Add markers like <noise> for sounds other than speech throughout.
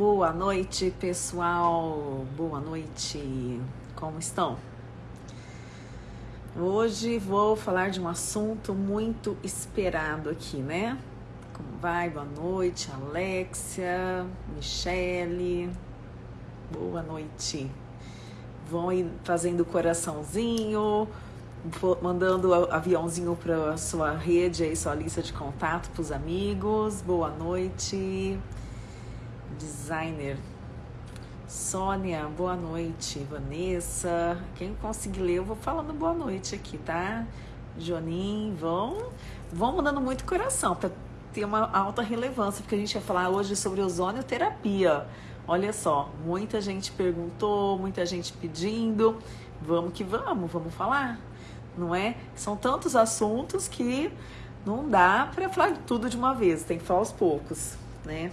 Boa noite, pessoal. Boa noite. Como estão? Hoje vou falar de um assunto muito esperado aqui, né? Como vai? Boa noite, Alexia, Michele. Boa noite. Vão ir fazendo coraçãozinho, mandando aviãozinho para sua rede aí, sua lista de contato para os amigos. Boa noite designer. Sônia, boa noite. Vanessa, quem conseguir ler, eu vou falando boa noite aqui, tá? Jonin, vão, vão mandando muito coração para ter uma alta relevância, porque a gente vai falar hoje sobre ozonioterapia. Olha só, muita gente perguntou, muita gente pedindo. Vamos que vamos, vamos falar, não é? São tantos assuntos que não dá para falar tudo de uma vez, tem que falar aos poucos, né?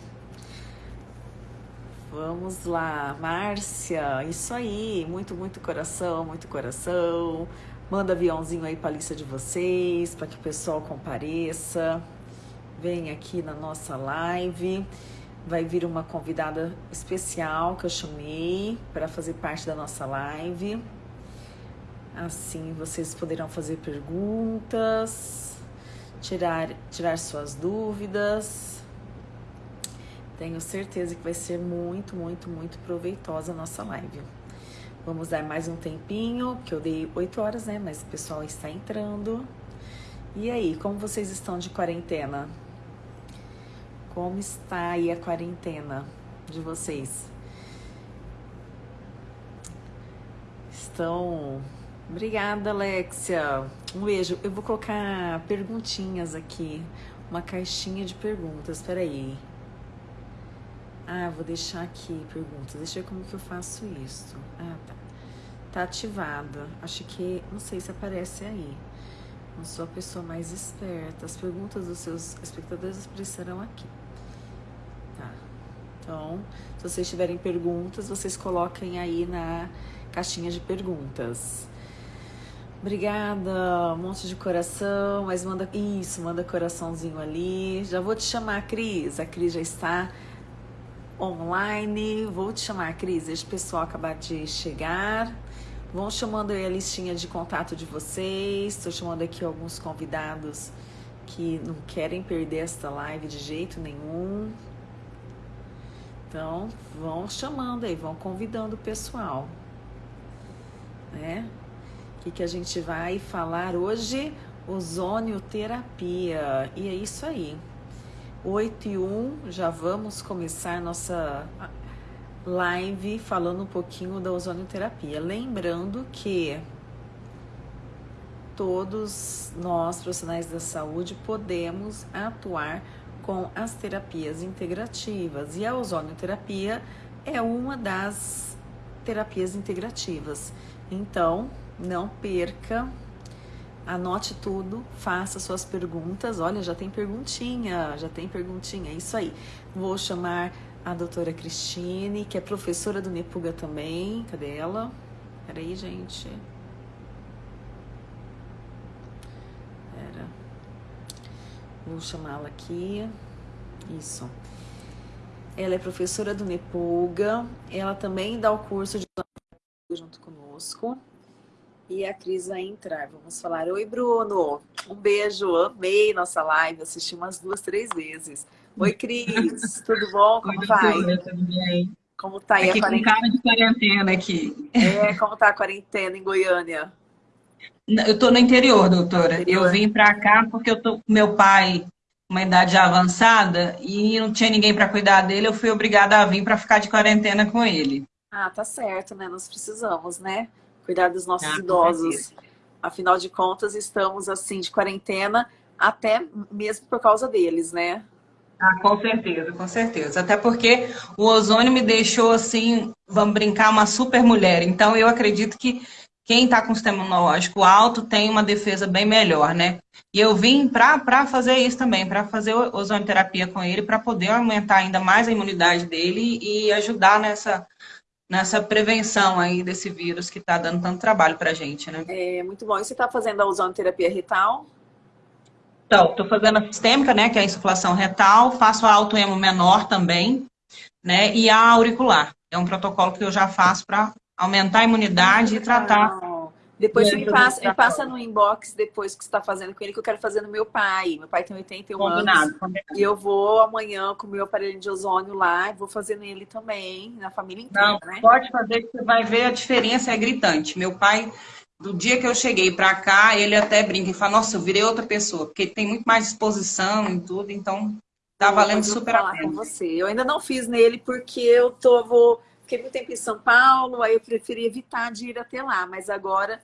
Vamos lá, Márcia, isso aí, muito, muito coração, muito coração. Manda aviãozinho aí para a lista de vocês, para que o pessoal compareça. Vem aqui na nossa live. Vai vir uma convidada especial que eu chamei para fazer parte da nossa live. Assim vocês poderão fazer perguntas, tirar, tirar suas dúvidas. Tenho certeza que vai ser muito, muito, muito proveitosa a nossa live. Vamos dar mais um tempinho, porque eu dei 8 horas, né? Mas o pessoal está entrando. E aí, como vocês estão de quarentena? Como está aí a quarentena de vocês? Estão. Obrigada, Alexia. Um beijo. Eu vou colocar perguntinhas aqui, uma caixinha de perguntas. Espera aí. Ah, vou deixar aqui perguntas. Deixa eu ver como que eu faço isso. Ah, tá. Tá ativada. Acho que, não sei se aparece aí. Não sou a pessoa mais esperta. As perguntas dos seus espectadores aparecerão aqui. Tá. Então, se vocês tiverem perguntas, vocês coloquem aí na caixinha de perguntas. Obrigada, um monte de coração, mas manda isso, manda coraçãozinho ali. Já vou te chamar, Cris. A Cris já está online. Vou te chamar, Cris. O pessoal acabar de chegar. Vão chamando aí a listinha de contato de vocês. Estou chamando aqui alguns convidados que não querem perder esta live de jeito nenhum. Então, vão chamando aí, vão convidando o pessoal. Né? O que, que a gente vai falar hoje? Ozonioterapia. E é isso aí. 8 e 1, já vamos começar nossa live falando um pouquinho da ozonioterapia. Lembrando que todos nós, profissionais da saúde, podemos atuar com as terapias integrativas e a ozonioterapia é uma das terapias integrativas. Então, não perca Anote tudo, faça suas perguntas. Olha, já tem perguntinha, já tem perguntinha. É isso aí. Vou chamar a doutora Cristine, que é professora do Nepuga também. Cadê ela? Peraí, gente. Pera. Vou chamá-la aqui. Isso. Ela é professora do Nepuga. Ela também dá o curso de junto conosco. E a Cris vai entrar. Vamos falar. Oi, Bruno. Um beijo. Amei nossa live. Assisti umas duas, três vezes. Oi, Cris. <laughs> Tudo bom? Como Oi, vai? Tudo bem. Como tá aí aqui a quarentena? Com cara de quarentena aqui. É, como tá a quarentena em Goiânia? Eu tô no interior, doutora. Interior. Eu vim para cá porque eu tô com meu pai uma idade avançada e não tinha ninguém para cuidar dele. Eu fui obrigada a vir para ficar de quarentena com ele. Ah, tá certo, né? Nós precisamos, né? Cuidar dos nossos ah, idosos. Afinal de contas, estamos assim de quarentena até mesmo por causa deles, né? Ah, com certeza, com certeza. Até porque o ozônio me deixou assim, vamos brincar, uma super mulher. Então eu acredito que quem está com sistema imunológico alto tem uma defesa bem melhor, né? E eu vim para fazer isso também, para fazer ozonioterapia com ele, para poder aumentar ainda mais a imunidade dele e ajudar nessa nessa prevenção aí desse vírus que está dando tanto trabalho para a gente, né? É, muito bom. E você está fazendo a ozonoterapia retal? Então, estou fazendo a sistêmica, né, que é a insuflação retal, faço a autoemo menor também, né? E a auricular. É um protocolo que eu já faço para aumentar a imunidade e tratar. Depois me passa, me passa no inbox depois que você está fazendo com ele, que eu quero fazer no meu pai. Meu pai tem 81 combinado, anos. Combinado. E eu vou amanhã com o meu aparelho de ozônio lá, e vou fazer nele também, na família inteira, Não, né? Pode fazer que você vai ver a diferença, é gritante. Meu pai, do dia que eu cheguei para cá, ele até brinca e fala, nossa, eu virei outra pessoa, porque tem muito mais disposição e tudo, então tá valendo super a pena. com você. Eu ainda não fiz nele porque eu tô, vou Fiquei muito tempo em São Paulo, aí eu preferi evitar de ir até lá. Mas agora,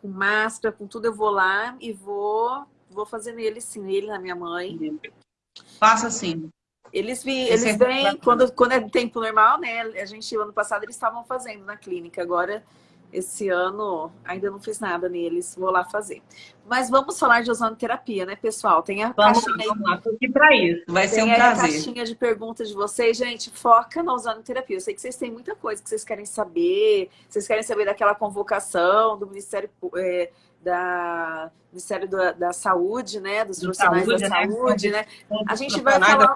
com máscara, com tudo, eu vou lá e vou, vou fazer nele sim, ele na minha mãe. Faça assim. Eles, vi, eles vêm, quando, quando é tempo normal, né? A gente, ano passado, eles estavam fazendo na clínica. Agora esse ano ainda não fiz nada neles, vou lá fazer. Mas vamos falar de ozonoterapia, né, pessoal? Tem a vamos, caixinha vamos lá, aqui para isso, vai ser um prazer. Tem a caixinha de perguntas de vocês, gente, foca na ozonoterapia. Eu sei que vocês têm muita coisa que vocês querem saber, vocês querem saber daquela convocação do Ministério é, da Ministério da, da, Saúde, né, dos profissionais saúde, da né? saúde, né? A gente vai falar,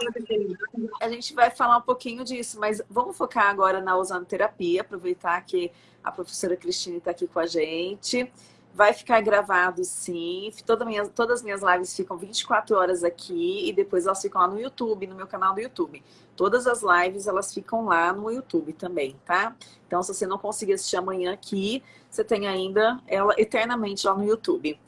a gente vai falar um pouquinho disso, mas vamos focar agora na ozonoterapia, aproveitar que a professora Cristine está aqui com a gente. Vai ficar gravado, sim. Toda minha, todas as minhas lives ficam 24 horas aqui e depois elas ficam lá no YouTube, no meu canal do YouTube. Todas as lives, elas ficam lá no YouTube também, tá? Então, se você não conseguir assistir amanhã aqui, você tem ainda ela eternamente lá no YouTube.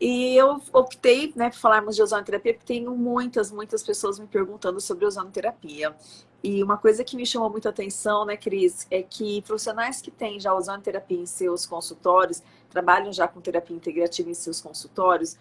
E eu optei, né, por falarmos de ozonoterapia, porque tenho muitas, muitas pessoas me perguntando sobre ozonoterapia. E uma coisa que me chamou muita atenção, né, Cris, é que profissionais que têm já ozonoterapia em seus consultórios, trabalham já com terapia integrativa em seus consultórios,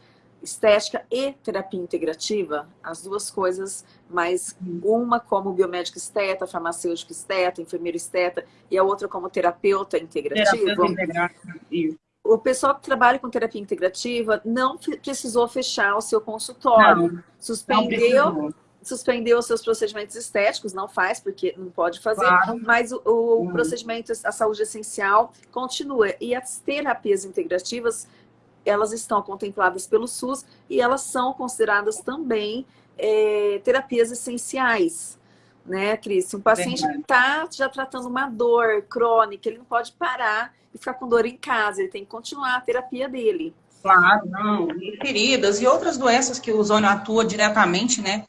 estética e terapia integrativa, as duas coisas, mas uma como biomédico esteta, farmacêutico esteta, enfermeiro esteta, e a outra como terapeuta integrativa. Terapeuta o pessoal que trabalha com terapia integrativa não precisou fechar o seu consultório. Não, suspendeu, não suspendeu os seus procedimentos estéticos, não faz, porque não pode fazer, claro. mas o, o uhum. procedimento, a saúde essencial, continua. E as terapias integrativas, elas estão contempladas pelo SUS e elas são consideradas também é, terapias essenciais. Né, Cris? Um paciente está já tratando uma dor crônica, ele não pode parar e ficar com dor em casa, ele tem que continuar a terapia dele. Claro, não. E feridas e outras doenças que o ozônio atua diretamente, né?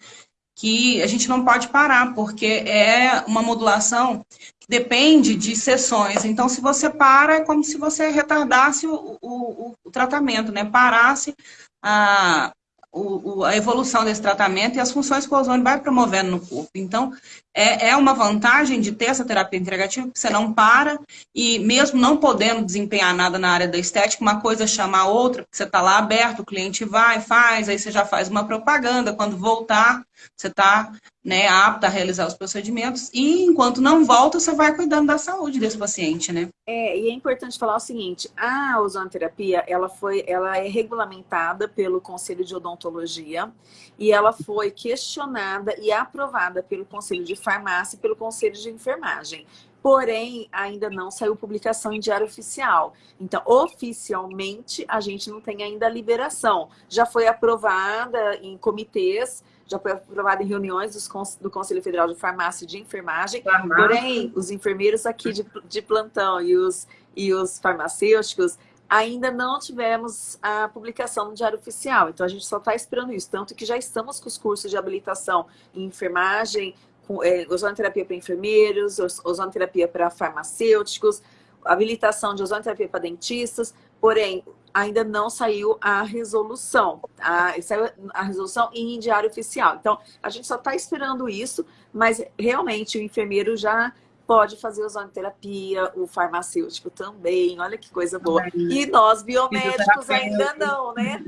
Que a gente não pode parar, porque é uma modulação que depende de sessões. Então, se você para, é como se você retardasse o, o, o tratamento, né? Parasse a, o, a evolução desse tratamento e as funções que o ozônio vai promovendo no corpo. Então, é, é uma vantagem de ter essa terapia integrativa, porque você não para e mesmo não podendo desempenhar nada na área da estética, uma coisa chama a outra, porque você está lá aberto, o cliente vai, faz, aí você já faz uma propaganda, quando voltar, você está né, apta a realizar os procedimentos e enquanto não volta, você vai cuidando da saúde desse paciente, né? É, e é importante falar o seguinte, a ozonoterapia, ela foi, ela é regulamentada pelo Conselho de Odontologia e ela foi questionada e aprovada pelo Conselho de Farmácia e pelo Conselho de Enfermagem. Porém, ainda não saiu publicação em diário oficial. Então, oficialmente, a gente não tem ainda a liberação. Já foi aprovada em comitês, já foi aprovada em reuniões do Conselho Federal de Farmácia e de Enfermagem. Farmácia. Porém, os enfermeiros aqui de, de plantão e os, e os farmacêuticos ainda não tivemos a publicação no Diário Oficial. Então, a gente só está esperando isso. Tanto que já estamos com os cursos de habilitação em enfermagem, é, ozonoterapia para enfermeiros, ozonoterapia para farmacêuticos, habilitação de ozonoterapia para dentistas, porém, ainda não saiu a resolução. A, saiu a resolução em diário oficial. Então, a gente só está esperando isso, mas realmente o enfermeiro já pode fazer ozonoterapia, o farmacêutico também, olha que coisa boa. E nós, biomédicos, ainda não, né?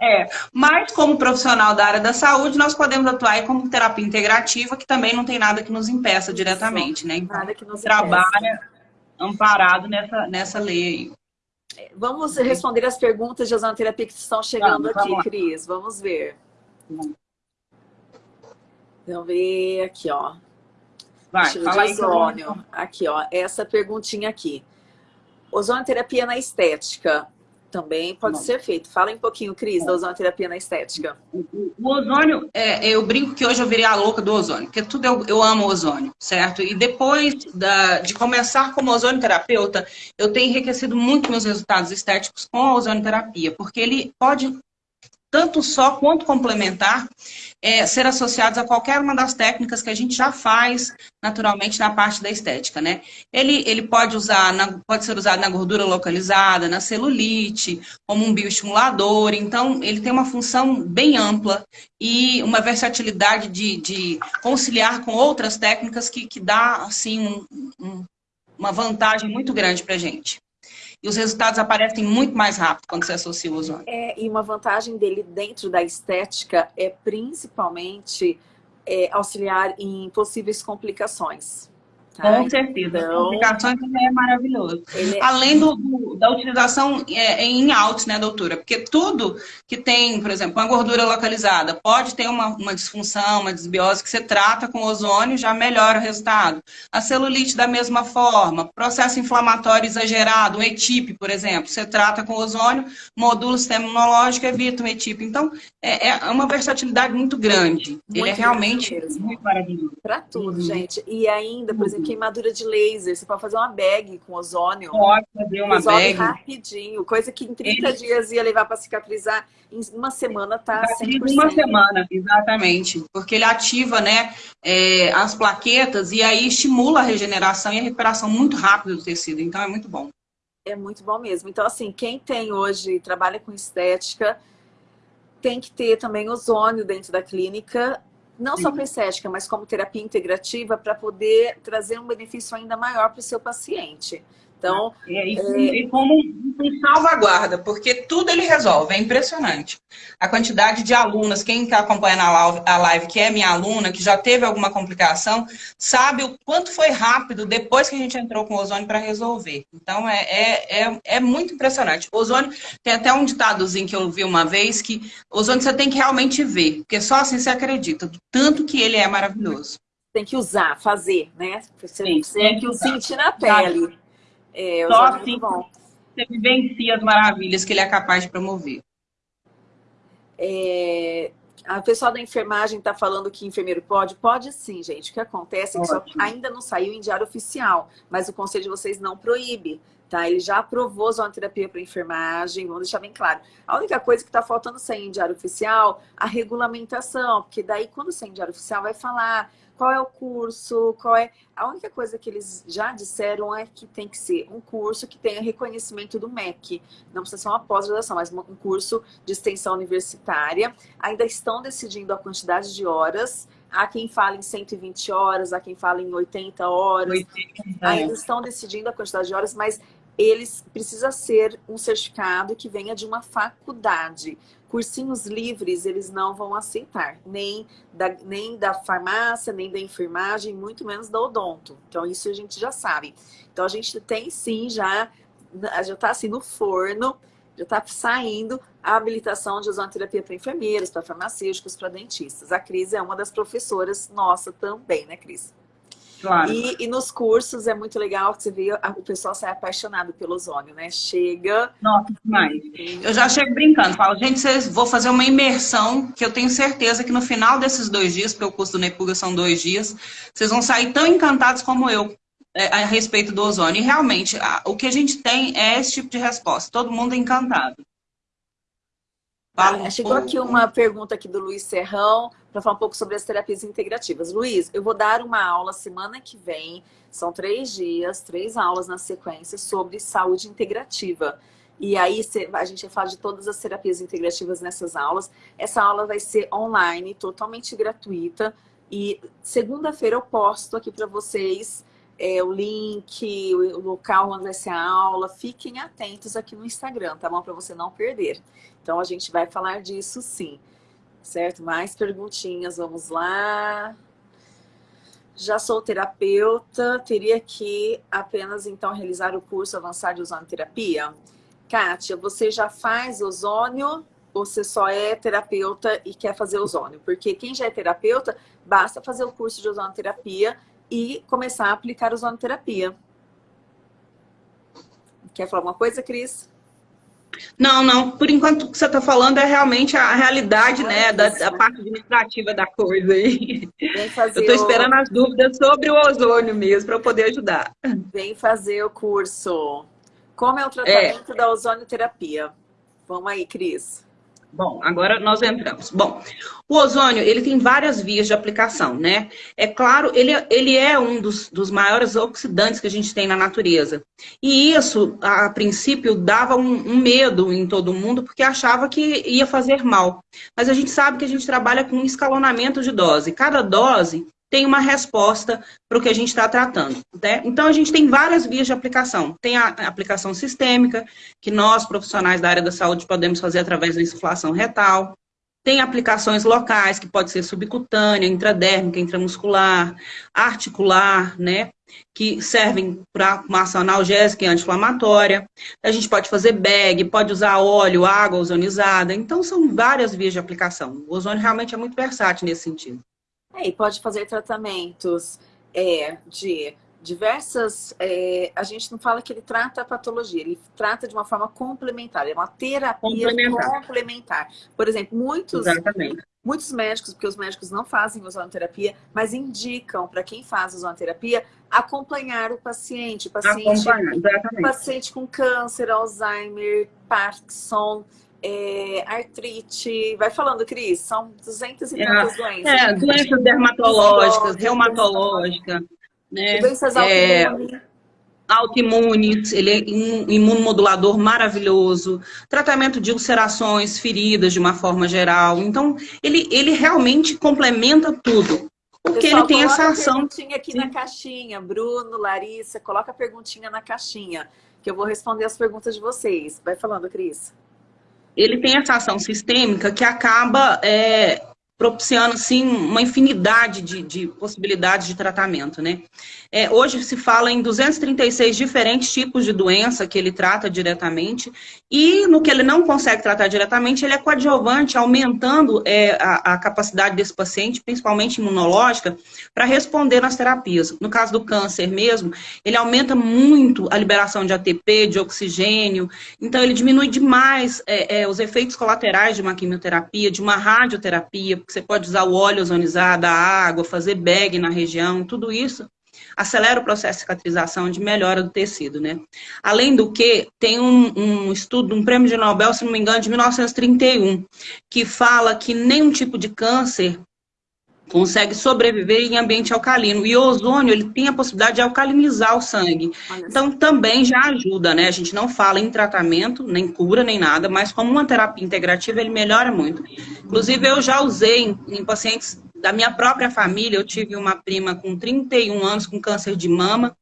É, mas como profissional da área da saúde, nós podemos atuar como terapia integrativa, que também não tem nada que nos impeça diretamente, né? Então, nada que nos trabalha impeça. amparado nessa, nessa lei é, Vamos responder as perguntas de ozonoterapia que estão chegando vamos, aqui, vamos Cris. Vamos ver. Vamos ver aqui, ó. Vai, fala aí. Ozônio. Aqui, ó. Essa perguntinha aqui. Ozonoterapia na estética Também pode Bom. ser feito. Fala um pouquinho, Cris, da ozonoterapia na estética. O ozônio, é, eu brinco que hoje eu virei a louca do ozônio, porque tudo eu, eu amo ozônio, certo? E depois da, de começar como ozonioterapeuta, eu tenho enriquecido muito meus resultados estéticos com a ozonioterapia, porque ele pode tanto só quanto complementar, é, ser associados a qualquer uma das técnicas que a gente já faz naturalmente na parte da estética, né? Ele, ele pode, usar na, pode ser usado na gordura localizada, na celulite, como um bioestimulador, então ele tem uma função bem ampla e uma versatilidade de, de conciliar com outras técnicas que, que dá, assim, um, um, uma vantagem muito grande para a gente e os resultados aparecem muito mais rápido quando você associa o ozônio. É, e uma vantagem dele dentro da estética é principalmente é, auxiliar em possíveis complicações. Tá? Com certeza. Então, complicações também é maravilhoso. É... Além do, do, da utilização é, em altos, né, doutora? Porque tudo que tem, por exemplo, uma gordura localizada, pode ter uma, uma disfunção, uma desbiose que você trata com ozônio já melhora o resultado. A celulite da mesma forma, processo inflamatório exagerado, um ETIP, por exemplo, você trata com ozônio, modula o sistema imunológico, evita um ETIP. Então, é, é uma versatilidade muito grande. Muito Ele é realmente muito maravilhoso. Para tudo, uhum. gente. E ainda, por exemplo, queimadura de laser. Você pode fazer uma bag com ozônio. Pode fazer uma Resolve bag. rapidinho. Coisa que em 30 Ele... dias ia levar para cicatrizar, em uma semana tá 100%. Uma semana, exatamente. Porque ele ativa né, é, as plaquetas e aí estimula a regeneração e a recuperação muito rápido do tecido. Então é muito bom. É muito bom mesmo. Então, assim, quem tem hoje, trabalha com estética, tem que ter também ozônio dentro da clínica não Sim. só para estética, mas como terapia integrativa, para poder trazer um benefício ainda maior para o seu paciente. Então, é, e, é... como um salvaguarda, porque tudo ele resolve, é impressionante. A quantidade de alunas, quem está acompanhando a live, que é minha aluna, que já teve alguma complicação, sabe o quanto foi rápido depois que a gente entrou com o ozônio para resolver. Então, é, é, é, é, muito impressionante. O ozônio, tem até um ditadozinho que eu vi uma vez, que ozônio você tem que realmente ver, porque só assim você acredita, do tanto que ele é maravilhoso. Tem que usar, fazer, né? Você Sim, tem que sentir na pele. É, Só assim você vivencia as maravilhas que ele é capaz de promover. É, a pessoa da enfermagem está falando que enfermeiro pode? Pode sim, gente. O que acontece é que só, ainda não saiu em diário oficial, mas o conselho de vocês não proíbe. Tá? Ele já aprovou zonoterapia para enfermagem, vamos deixar bem claro. A única coisa que está faltando sair em diário oficial, a regulamentação, porque daí quando sair em diário oficial vai falar qual é o curso, qual é... A única coisa que eles já disseram é que tem que ser um curso que tenha reconhecimento do MEC. Não precisa ser uma pós-graduação, mas um curso de extensão universitária. Ainda estão decidindo a quantidade de horas. Há quem fala em 120 horas, há quem fala em 80 horas. 80, Ainda estão decidindo a quantidade de horas, mas eles precisa ser um certificado que venha de uma faculdade. Cursinhos livres eles não vão aceitar, nem da, nem da farmácia, nem da enfermagem, muito menos da odonto. Então isso a gente já sabe. Então a gente tem sim já, já está assim no forno, já está saindo a habilitação de ozonoterapia para enfermeiros, para farmacêuticos, para dentistas. A Cris é uma das professoras nossa também, né Cris? Claro. E, e, nos cursos é muito legal que você vê o pessoal sai apaixonado pelo ozônio, né? Chega. Nossa, demais. Eu já chego brincando, falo, gente, vocês vou fazer uma imersão que eu tenho certeza que no final desses dois dias, porque o curso do Nepuga são dois dias, vocês vão sair tão encantados como eu é, a respeito do ozônio. E realmente, a, o que a gente tem é esse tipo de resposta. Todo mundo é encantado. Ah, chegou aqui uma pergunta aqui do Luiz Serrão para falar um pouco sobre as terapias integrativas. Luiz, eu vou dar uma aula semana que vem, são três dias, três aulas na sequência sobre saúde integrativa. E aí a gente vai falar de todas as terapias integrativas nessas aulas. Essa aula vai ser online, totalmente gratuita. E segunda-feira eu posto aqui para vocês é, o link, o local onde vai ser a aula. Fiquem atentos aqui no Instagram, tá bom? Para você não perder. Então, a gente vai falar disso sim. Certo? Mais perguntinhas, vamos lá. Já sou terapeuta, teria que apenas então realizar o curso avançado de ozonoterapia? Kátia, você já faz ozônio ou você só é terapeuta e quer fazer ozônio? Porque quem já é terapeuta, basta fazer o curso de ozonoterapia e começar a aplicar ozonoterapia. Quer falar alguma coisa, Cris? Não, não. Por enquanto, o que você está falando é realmente a realidade, né, da, da, parte administrativa da coisa aí. Eu estou esperando o... as dúvidas sobre o ozônio mesmo, para poder ajudar. Vem fazer o curso. Como é o tratamento é. da ozonioterapia? Vamos aí, Cris. Bom, agora nós entramos. Bom, o ozônio, ele tem várias vias de aplicação, né? É claro, ele, ele é um dos, dos maiores oxidantes que a gente tem na natureza. E isso, a, princípio, dava um, um, medo em todo mundo, porque achava que ia fazer mal. Mas a gente sabe que a gente trabalha com um escalonamento de dose. Cada dose tem uma resposta para o que a gente está tratando. Né? Então, a gente tem várias vias de aplicação. Tem a aplicação sistêmica, que nós, profissionais da área da saúde, podemos fazer através da insuflação retal. Tem aplicações locais, que pode ser subcutânea, intradérmica, intramuscular, articular, né? Que servem para uma ação analgésica e anti-inflamatória. A gente pode fazer bag, pode usar óleo, água ozonizada. Então, são várias vias de aplicação. O ozônio realmente é muito versátil nesse sentido. É, e pode fazer tratamentos é, de diversas... É, a gente não fala que ele trata a patologia, ele trata de uma forma complementar, é uma terapia complementar. complementar. Por exemplo, muitos... Exatamente. Muitos médicos, porque os médicos não fazem ozonoterapia, mas indicam para quem faz ozonoterapia acompanhar o paciente. O paciente, o paciente com câncer, Alzheimer, Parkinson, é, artrite, vai falando, Cris, são 200 e tantas é, doenças. É, doenças dermatológicas, reumatológicas, né? Doenças é, autoimunes. Autoimunes, ele é um imunomodulador maravilhoso, tratamento de ulcerações, feridas de uma forma geral. Então, ele, ele realmente complementa tudo. Porque Pessoal, ele tem essa ação. perguntinha aqui Sim. na caixinha. Bruno, Larissa, coloca a perguntinha na caixinha, que eu vou responder as perguntas de vocês. Vai falando, Cris ele tem essa ação sistêmica que acaba é, propiciando assim, uma infinidade de, de possibilidades de tratamento. Né? É, hoje se fala em 236 diferentes tipos de doença que ele trata diretamente, e no que ele não consegue tratar diretamente, ele é coadjuvante, aumentando é, a, a, capacidade desse paciente, principalmente imunológica, para responder nas terapias. No caso do câncer mesmo, ele aumenta muito a liberação de ATP, de oxigênio, então ele diminui demais é, é, os efeitos colaterais de uma quimioterapia, de uma radioterapia, porque você pode usar o óleo ozonizado, a água, fazer bag na região, tudo isso acelera o processo de cicatrização, de melhora do tecido, né? Além do que, tem um, um, estudo, um prêmio de Nobel, se não me engano, de 1931, que fala que nenhum tipo de câncer consegue sobreviver em ambiente alcalino. E o ozônio, ele tem a possibilidade de alcalinizar o sangue. Então, também já ajuda, né? A gente não fala em tratamento, nem cura, nem nada, mas como uma terapia integrativa, ele melhora muito. Inclusive, eu já usei em, em pacientes da minha própria família, eu tive uma prima com 31 anos com câncer de mama,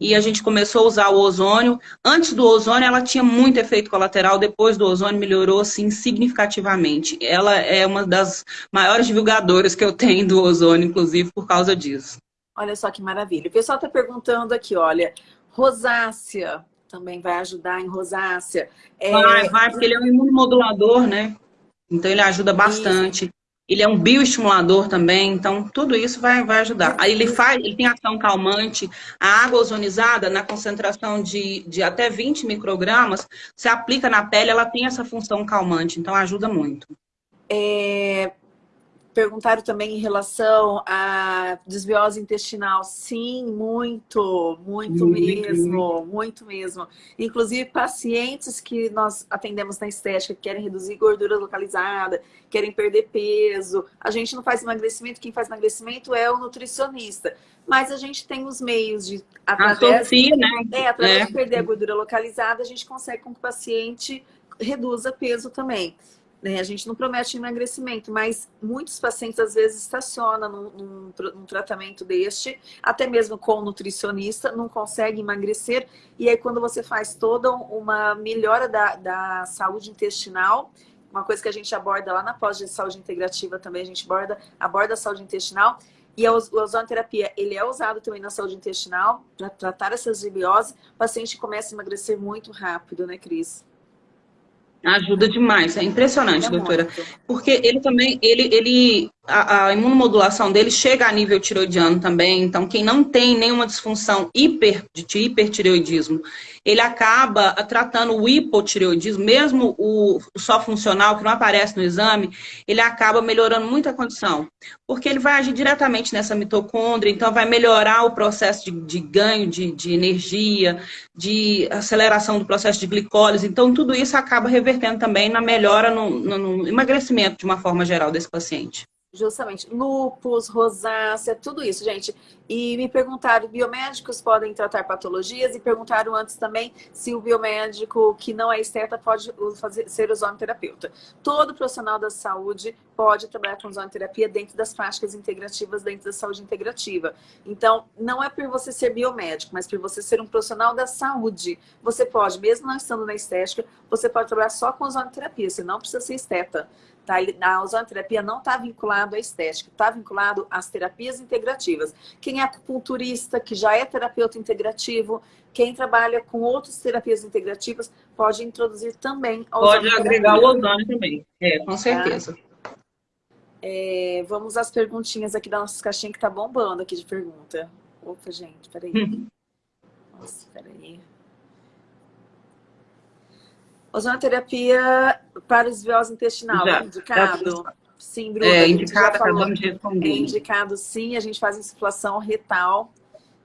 e a gente começou a usar o ozônio. Antes do ozônio, ela tinha muito efeito colateral, depois do ozônio melhorou, assim, significativamente. Ela é uma das maiores divulgadoras que eu tenho do ozônio, inclusive, por causa disso. Olha só que maravilha. O pessoal está perguntando aqui, olha, rosácea também vai ajudar em rosácea. É... Vai, vai, porque ele é um imunomodulador, né? Então ele ajuda bastante. Isso. Ele é um bioestimulador também, então tudo isso vai, vai ajudar. Aí ele faz, ele tem ação calmante. A água ozonizada, na concentração de, de até 20 microgramas, se aplica na pele, ela tem essa função calmante, então ajuda muito. É, Perguntaram também em relação à desbiose intestinal. Sim, muito, muito, muito mesmo, muito. muito mesmo. Inclusive, pacientes que nós atendemos na estética, que querem reduzir gordura localizada, querem perder peso. A gente não faz emagrecimento, quem faz emagrecimento é o nutricionista. Mas a gente tem os meios de, através, a Sofia, né? é, através é. de perder a gordura localizada, a gente consegue com que o paciente reduza peso também. Né? A gente não promete emagrecimento, mas muitos pacientes às vezes estacionam num, num, num, tratamento deste, até mesmo com o nutricionista, não consegue emagrecer. E aí quando você faz toda uma melhora da, da saúde intestinal, uma coisa que a gente aborda lá na pós de saúde integrativa também, a gente aborda, aborda a saúde intestinal, e a ozonoterapia, ele é usado também na saúde intestinal, para tratar essas desbiose, o paciente começa a emagrecer muito rápido, né, Cris? Ajuda demais, é impressionante, é doutora. Muito. Porque ele também, ele, ele a, a, imunomodulação dele chega a nível tiroidiano também, então quem não tem nenhuma disfunção hiper, de hipertireoidismo, ele acaba tratando o hipotireoidismo, mesmo o, o só funcional, que não aparece no exame, ele acaba melhorando muito a condição, porque ele vai agir diretamente nessa mitocôndria, então vai melhorar o processo de, de ganho de, de energia, de aceleração do processo de glicólise, então tudo isso acaba revertendo também na melhora no, no, no emagrecimento de uma forma geral desse paciente. Justamente. Lupus, rosácea, tudo isso, gente. E me perguntaram, biomédicos podem tratar patologias? E perguntaram antes também se o biomédico que não é esteta pode fazer, ser ozonoterapeuta. Todo profissional da saúde pode trabalhar com ozonoterapia dentro das práticas integrativas, dentro da saúde integrativa. Então, não é por você ser biomédico, mas por você ser um profissional da saúde. Você pode, mesmo não estando na estética, você pode trabalhar só com ozonoterapia, você não precisa ser esteta. Tá? A ozonoterapia não está vinculado à estética, está vinculado às terapias integrativas. Quem é acupunturista, que já é terapeuta integrativo, quem trabalha com outras terapias integrativas, pode introduzir também a Pode agregar o ozônio também, é, com tá? certeza. Tá? É, vamos às perguntinhas aqui da nossa caixinha que tá bombando aqui de pergunta. Opa, gente, peraí. <laughs> Nossa, peraí. Ozonoterapia para esbiose intestinal, já, indicado? Sim, Bruna, é, indicado, acabamos de responder. É indicado sim, a gente faz insuflação retal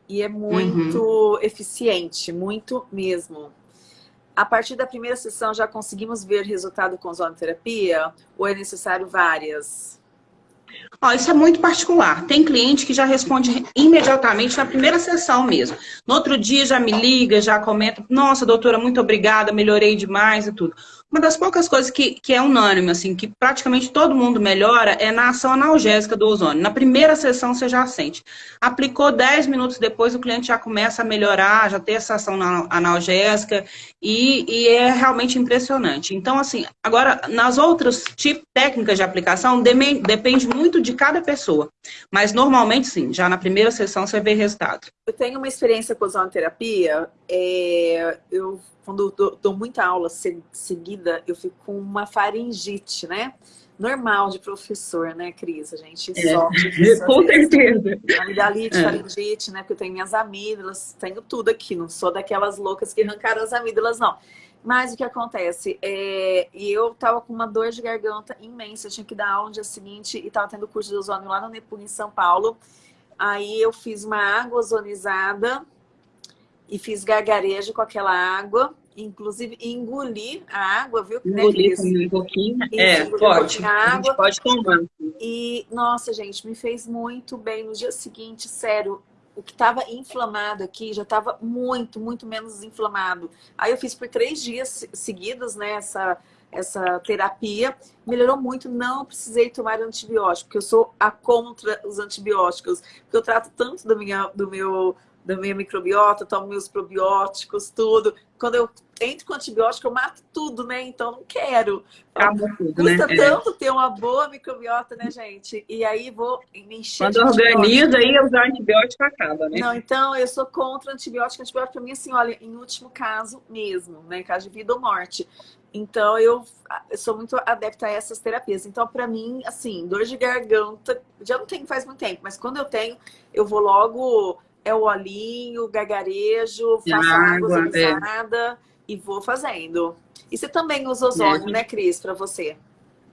e é muito uhum. eficiente, muito mesmo. A partir da primeira sessão já conseguimos ver resultado com ozonoterapia ou é necessário várias? Ó, isso é muito particular. Tem cliente que já responde imediatamente na primeira sessão mesmo. No outro dia já me liga, já comenta, nossa, doutora, muito obrigada, melhorei demais e tudo. Uma das poucas coisas que, que é unânime, assim, que praticamente todo mundo melhora é na ação analgésica do ozônio. Na primeira sessão você já sente. Aplicou 10 minutos depois, o cliente já começa a melhorar, já tem essa ação analgésica e, e é realmente impressionante. Então, assim, agora, nas outras tipos, técnicas de aplicação, depende muito de cada pessoa. Mas normalmente, sim, já na primeira sessão você vê resultado. Eu tenho uma experiência com ozonoterapia, é, eu quando eu dou, muita aula seguida, eu fico com uma faringite, né? Normal de professor, né, Cris? A gente é. sofre. Com <laughs> certeza. Amidalite, é. faringite, né? Porque eu tenho minhas amígdalas, tenho tudo aqui. Não sou daquelas loucas que arrancaram as amígdalas, não. Mas o que acontece? É, e eu tava com uma dor de garganta imensa. Eu tinha que dar aula no dia seguinte e tava tendo curso de ozônio lá no Nepu, em São Paulo. Aí eu fiz uma água ozonizada e fiz gargarejo com aquela água, inclusive engoli a água, viu? Engoli né, um pouquinho. é, pode. A, água. A pode tomar. E, nossa, gente, me fez muito bem. No dia seguinte, sério, o que estava inflamado aqui já estava muito, muito menos inflamado. Aí eu fiz por três dias seguidos, né, essa, essa terapia. Melhorou muito, não precisei tomar antibiótico, porque eu sou a contra os antibióticos. Porque eu trato tanto do, minha, do meu da minha microbiota, tomo meus probióticos, tudo. Quando eu entro com antibiótico, eu mato tudo, né? Então não quero. Acaba tudo, Custa né? Tanto é. ter uma boa microbiota, né, gente? E aí vou me encher Quando organiza, aí usar antibiótico acaba, né? Não, então eu sou contra antibiótico. Antibiótico pra mim, assim, olha, em último caso mesmo, né? Caso de vida ou morte. Então, eu, eu, sou muito adepta a essas terapias. Então, para mim, assim, dor de garganta, já não tenho faz muito tempo, mas quando eu tenho, eu vou logo é o olhinho, gargarejo, faço água é. E vou fazendo. E você também usa ozônio, é. né, Cris, para você?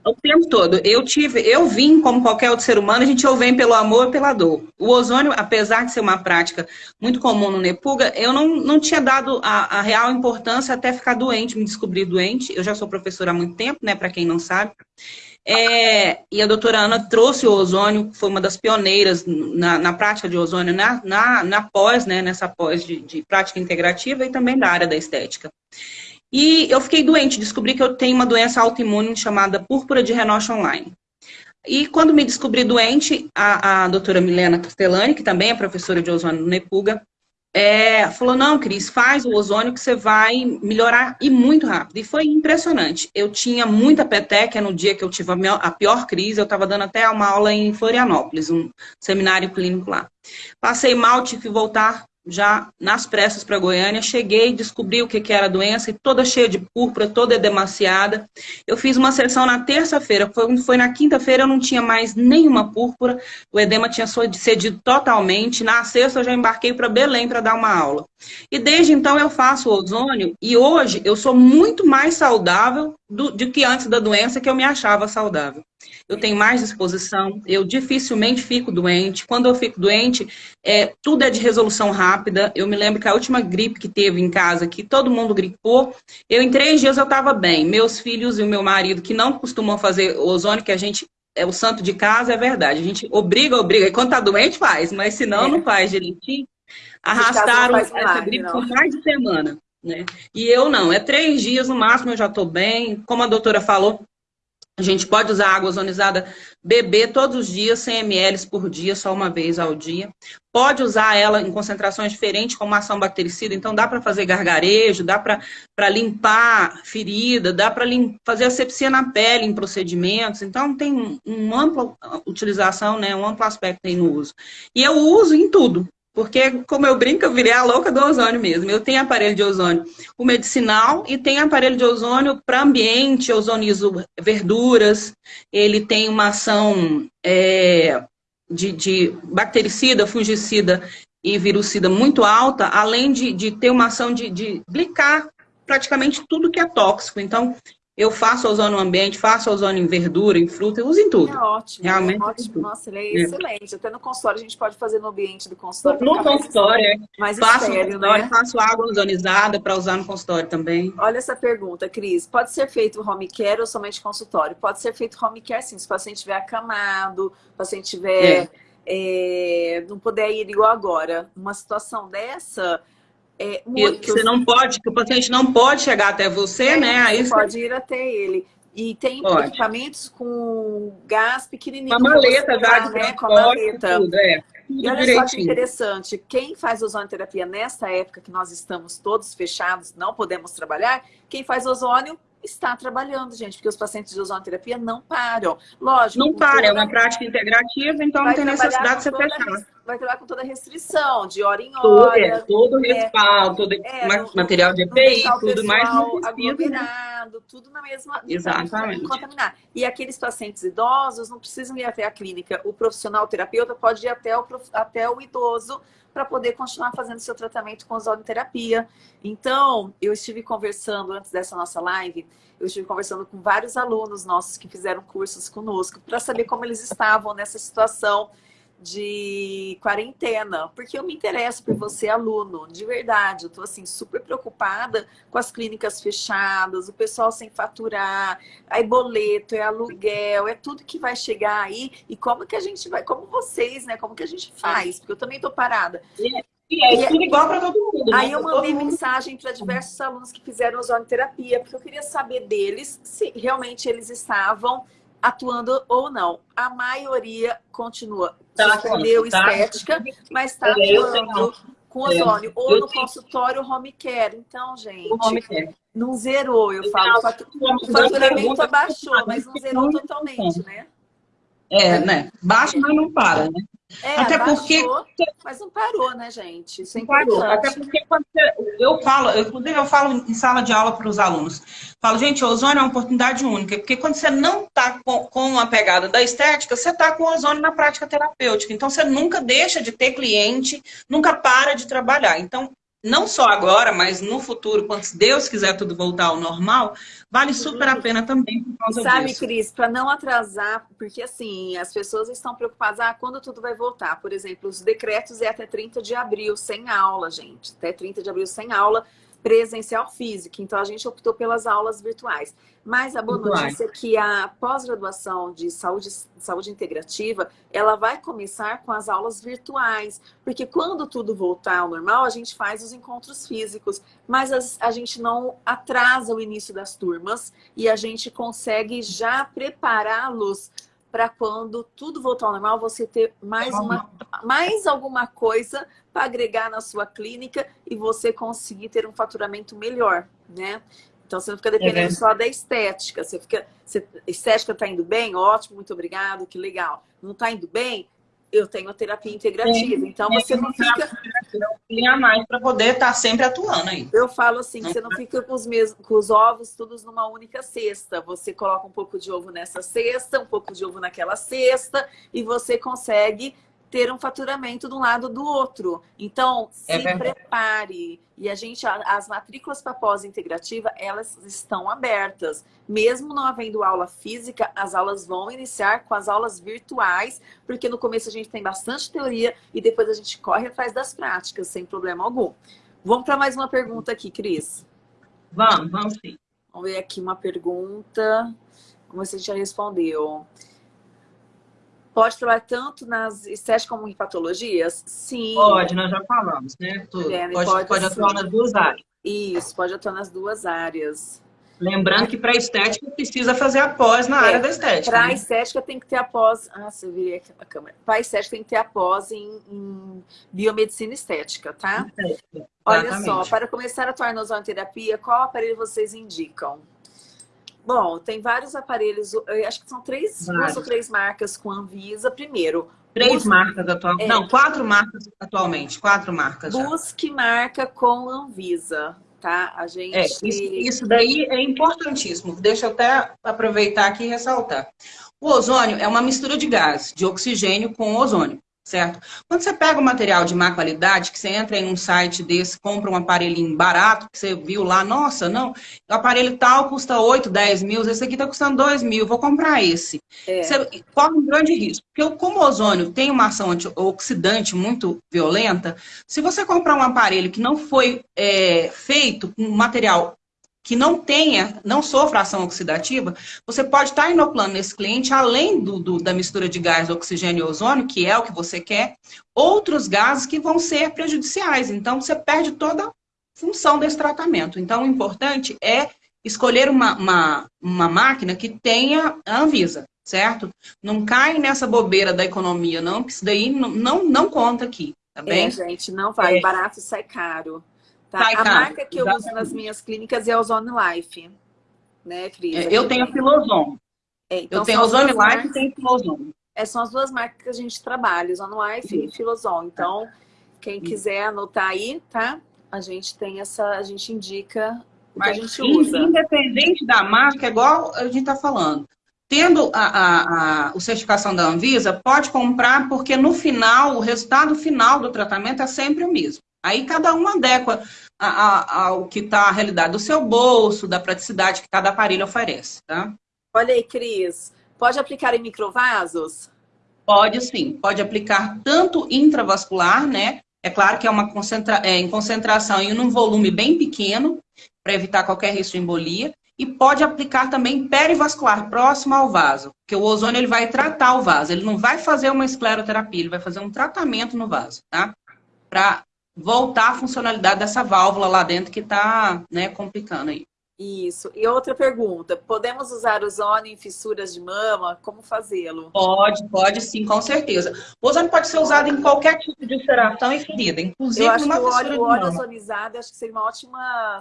O tempo todo. Eu tive, eu vim como qualquer outro ser humano, a gente ou vem pelo amor ou pela dor. O ozônio, apesar de ser uma prática muito comum no Nepuga, eu não, não tinha dado a, a real importância até ficar doente, me descobrir doente. Eu já sou professora há muito tempo, né, para quem não sabe. É, e a doutora Ana trouxe o ozônio, foi uma das pioneiras na, na prática de ozônio na, na, na pós, né, nessa pós de, de prática integrativa e também da área da estética. E eu fiquei doente, descobri que eu tenho uma doença autoimune chamada púrpura de Renoche Online. E quando me descobri doente, a, a doutora Milena Castellani, que também é professora de ozônio no Nepuga, é, falou, não, Cris, faz o ozônio que você vai melhorar e muito rápido. E foi impressionante. Eu tinha muita peteca no dia que eu tive a, pior crise, eu estava dando até uma aula em Florianópolis, um seminário clínico lá. Passei mal, tive que voltar já nas pressas para Goiânia, cheguei, descobri o que, que era a doença, toda cheia de púrpura, toda edemaciada. Eu fiz uma sessão na terça-feira, foi, foi na quinta-feira eu não tinha mais nenhuma púrpura, o edema tinha cedido totalmente. Na sexta eu já embarquei para Belém para dar uma aula. E desde então eu faço ozônio e hoje eu sou muito mais saudável do, do que antes da doença, que eu me achava saudável eu tenho mais disposição, eu dificilmente fico doente. Quando eu fico doente, é, tudo é de resolução rápida. Eu me lembro que a última gripe que teve em casa, que todo mundo gripou, eu em três dias eu estava bem. Meus filhos e o meu marido, que não costumam fazer ozônio, que a gente é o santo de casa, é verdade. A gente obriga, obriga. E quando tá doente, faz, mas se não, é. não faz direitinho. Arrastaram essa gripe não. por mais de semana. Né? E eu não, é três dias no máximo eu já estou bem. Como a doutora falou, a gente pode usar água ozonizada, beber todos os dias, 100 ml por dia, só uma vez ao dia. Pode usar ela em concentrações diferentes, como ação bactericida, então dá para fazer gargarejo, dá para limpar ferida, dá para fazer asepsia na pele em procedimentos. Então tem uma ampla utilização, né, um amplo aspecto aí no uso. E eu uso em tudo, porque, como eu brinco, eu virei a louca do ozônio mesmo. Eu tenho aparelho de ozônio o medicinal e tenho aparelho de ozônio para ambiente, ozonizo verduras. Ele tem uma ação é, de, de, bactericida, fungicida e virucida muito alta, além de, de ter uma ação de, de blicar praticamente tudo que é tóxico. Então, eu faço ozônio no ambiente, faço ozônio em verdura, em fruta, eu uso em tudo. É ótimo, Realmente, é ótimo. Nossa, ele é, é, excelente. Até no consultório, a gente pode fazer no ambiente do consultório. No consultório, é. mais, faço estéreo, né? faço água ozonizada para usar no consultório também. Olha essa pergunta, Cris. Pode ser feito home care ou somente consultório? Pode ser feito home care sim, se o paciente estiver acamado, se o paciente estiver... É. É, não puder ir igual agora. Uma situação dessa é, muitos... Você não pode, que o paciente não pode chegar até você, é, né? Aí você pode ir até ele. E tem pode. equipamentos com gás pequenininho. Uma maleta já de né? Com a maleta. Tudo, é. Tudo e olha direitinho. só que interessante, quem faz ozonoterapia nesta época que nós estamos todos fechados, não podemos trabalhar, quem faz ozônio está trabalhando, gente, porque os pacientes de ozonoterapia não param. Lógico. Não para, é uma prática integrativa, então não tem necessidade de você fechar. Vai trabalhar com toda a restrição, de hora em hora. É, todo é, respaldo, todo é, material de EPI, tudo mais. Não né? aglomerado, tudo na mesma. Exatamente. Contaminar. E aqueles pacientes idosos não precisam ir até a clínica. O profissional o terapeuta pode ir até o, até o idoso para poder continuar fazendo seu tratamento com ozonoterapia. Então, eu estive conversando antes dessa nossa live, eu estive conversando com vários alunos nossos que fizeram cursos conosco para saber como eles estavam nessa situação de quarentena, porque eu me interesso por você, aluno, de verdade. Eu tô assim super preocupada com as clínicas fechadas, o pessoal sem faturar, aí boleto, é aluguel, é tudo que vai chegar aí e como que a gente vai, como vocês, né? Como que a gente faz? Porque eu também tô parada. E é, é tudo igual para todo mundo. Aí né? eu mandei mensagem para diversos alunos que fizeram ozonoterapia, porque eu queria saber deles se realmente eles estavam atuando ou não. A maioria continua. Tá, escolheu tá, estética, mas está atuando com ozônio. Ou no consultório home care. Então, gente, não zerou, eu falo. O faturamento abaixou, mas não zerou totalmente, né? É, né? Baixa, mas não para, né? É, Até porque. Mas não parou, né, gente? Isso é parou. Até porque quando eu falo, eu, inclusive eu falo em sala de aula para os alunos. Falo, gente, o ozônio é uma oportunidade única, porque quando você não está com, com a pegada da estética, você está com o ozônio na prática terapêutica. Então você nunca deixa de ter cliente, nunca para de trabalhar. Então, não só agora, mas no futuro, quando Deus quiser tudo voltar ao normal, vale super a pena também por causa Sabe, disso. Cris, para não atrasar, porque assim, as pessoas estão preocupadas, ah, quando tudo vai voltar? Por exemplo, os decretos é até 30 de abril, sem aula, gente. Até 30 de abril, sem aula presencial física. Então, a gente optou pelas aulas virtuais. Mas a boa notícia é que a pós-graduação de saúde, saúde integrativa, ela vai começar com as aulas virtuais. Porque quando tudo voltar ao normal, a gente faz os encontros físicos. Mas a, a gente não atrasa o início das turmas e a gente consegue já prepará-los para quando tudo voltar ao normal, você ter mais, uma, mais alguma coisa para agregar na sua clínica e você conseguir ter um faturamento melhor, né? Então você não fica dependendo é só da estética. Você fica, você, estética está indo bem? Ótimo, muito obrigado, que legal. Não está indo bem? Eu tenho terapia integrativa, Sim. então você não fica. Tem a mais para poder estar tá sempre atuando aí. Eu falo assim, que você não fica com os, mesmos, com os ovos todos numa única cesta. Você coloca um pouco de ovo nessa cesta, um pouco de ovo naquela cesta, e você consegue ter um faturamento de um lado do outro. Então, é se é prepare. E a gente, as matrículas para pós-integrativa, elas estão abertas. Mesmo não havendo aula física, as aulas vão iniciar com as aulas virtuais, porque no começo a gente tem bastante teoria e depois a gente corre atrás das práticas, sem problema algum. Vamos para mais uma pergunta aqui, Cris. Vamos, vamos sim. Vamos ver aqui uma pergunta. Como você já respondeu. Pode trabalhar tanto nas estéticas como em patologias? Sim. Pode, nós já falamos, né? Tudo. É, pode, pode, pode atuar nas duas áreas. Isso, pode atuar nas duas áreas. Lembrando que para estética precisa fazer a pós na é, área da estética. Para né? estética tem que ter a pós. Ah, você virei aqui a câmera. Para estética tem que ter a pós em, em biomedicina estética, tá? Estética, Olha só, para começar a atuar na ozonoterapia, qual aparelho vocês indicam? Bom, tem vários aparelhos, acho que são três, duas ou três marcas com Anvisa. Primeiro, Três busque, marcas atualmente. É, Não, quatro marcas atualmente. Quatro marcas. Já. Busque marca com Anvisa, tá? A gente. É, isso, isso, daí é importantíssimo. Deixa eu até aproveitar aqui e ressaltar. O ozônio é uma mistura de gás, de oxigênio com ozônio certo? Quando você pega um material de má qualidade, que você entra em um site desse, compra um aparelhinho barato, que você viu lá, nossa, não, o aparelho tal custa 8, 10 mil, esse aqui está custando 2 mil, vou comprar esse. É. Você corre um grande risco, porque como o ozônio tem uma ação antioxidante muito violenta, se você comprar um aparelho que não foi é, feito com material que não tenha, não sofra ação oxidativa, você pode estar inoculando nesse cliente, além do, do, da mistura de gás, oxigênio e ozônio, que é o que você quer, outros gases que vão ser prejudiciais. Então, você perde toda a função desse tratamento. Então, o importante é escolher uma, uma, uma máquina que tenha a Anvisa, certo? Não cai nessa bobeira da economia, não, porque isso daí não, não, não conta aqui, tá bem? É, gente, não vai. É. Barato sai caro. Tá? a marca que eu uso nas minhas clínicas é a Ozone Life. Né, Cris? É, eu tenho a Filozone. É, então eu tenho a Ozone Life marcas, e tenho a Filozone. É, são as duas marcas que a gente trabalha, Ozone Life Sim. e Filozone. Então, quem quiser anotar aí, tá? A gente tem essa, a gente indica o Mas, que a gente usa. Independente da marca, é igual a gente está falando. Tendo a, a, a, certificação da Anvisa, pode comprar, porque no final, o resultado final do tratamento é sempre o mesmo. Aí cada um adequa ao que está a realidade do seu bolso, da praticidade que cada aparelho oferece, tá? Olha aí, Cris, pode aplicar em microvasos? Pode sim, pode aplicar tanto intravascular, né? É claro que é uma concentra é, em concentração em um volume bem pequeno, para evitar qualquer risco de embolia, e pode aplicar também perivascular, próximo ao vaso, porque o ozônio ele vai tratar o vaso, ele não vai fazer uma escleroterapia, ele vai fazer um tratamento no vaso, tá? Para voltar a funcionalidade dessa válvula lá dentro que está né, complicando aí. Isso. E outra pergunta, podemos usar o ozônio em fissuras de mama? Como fazê-lo? Pode, pode sim, com certeza. O ozônio pode ser usado em qualquer tipo de ulceração e ferida, inclusive Eu acho numa que o óleo, o óleo ozonizado acho que seria uma ótima.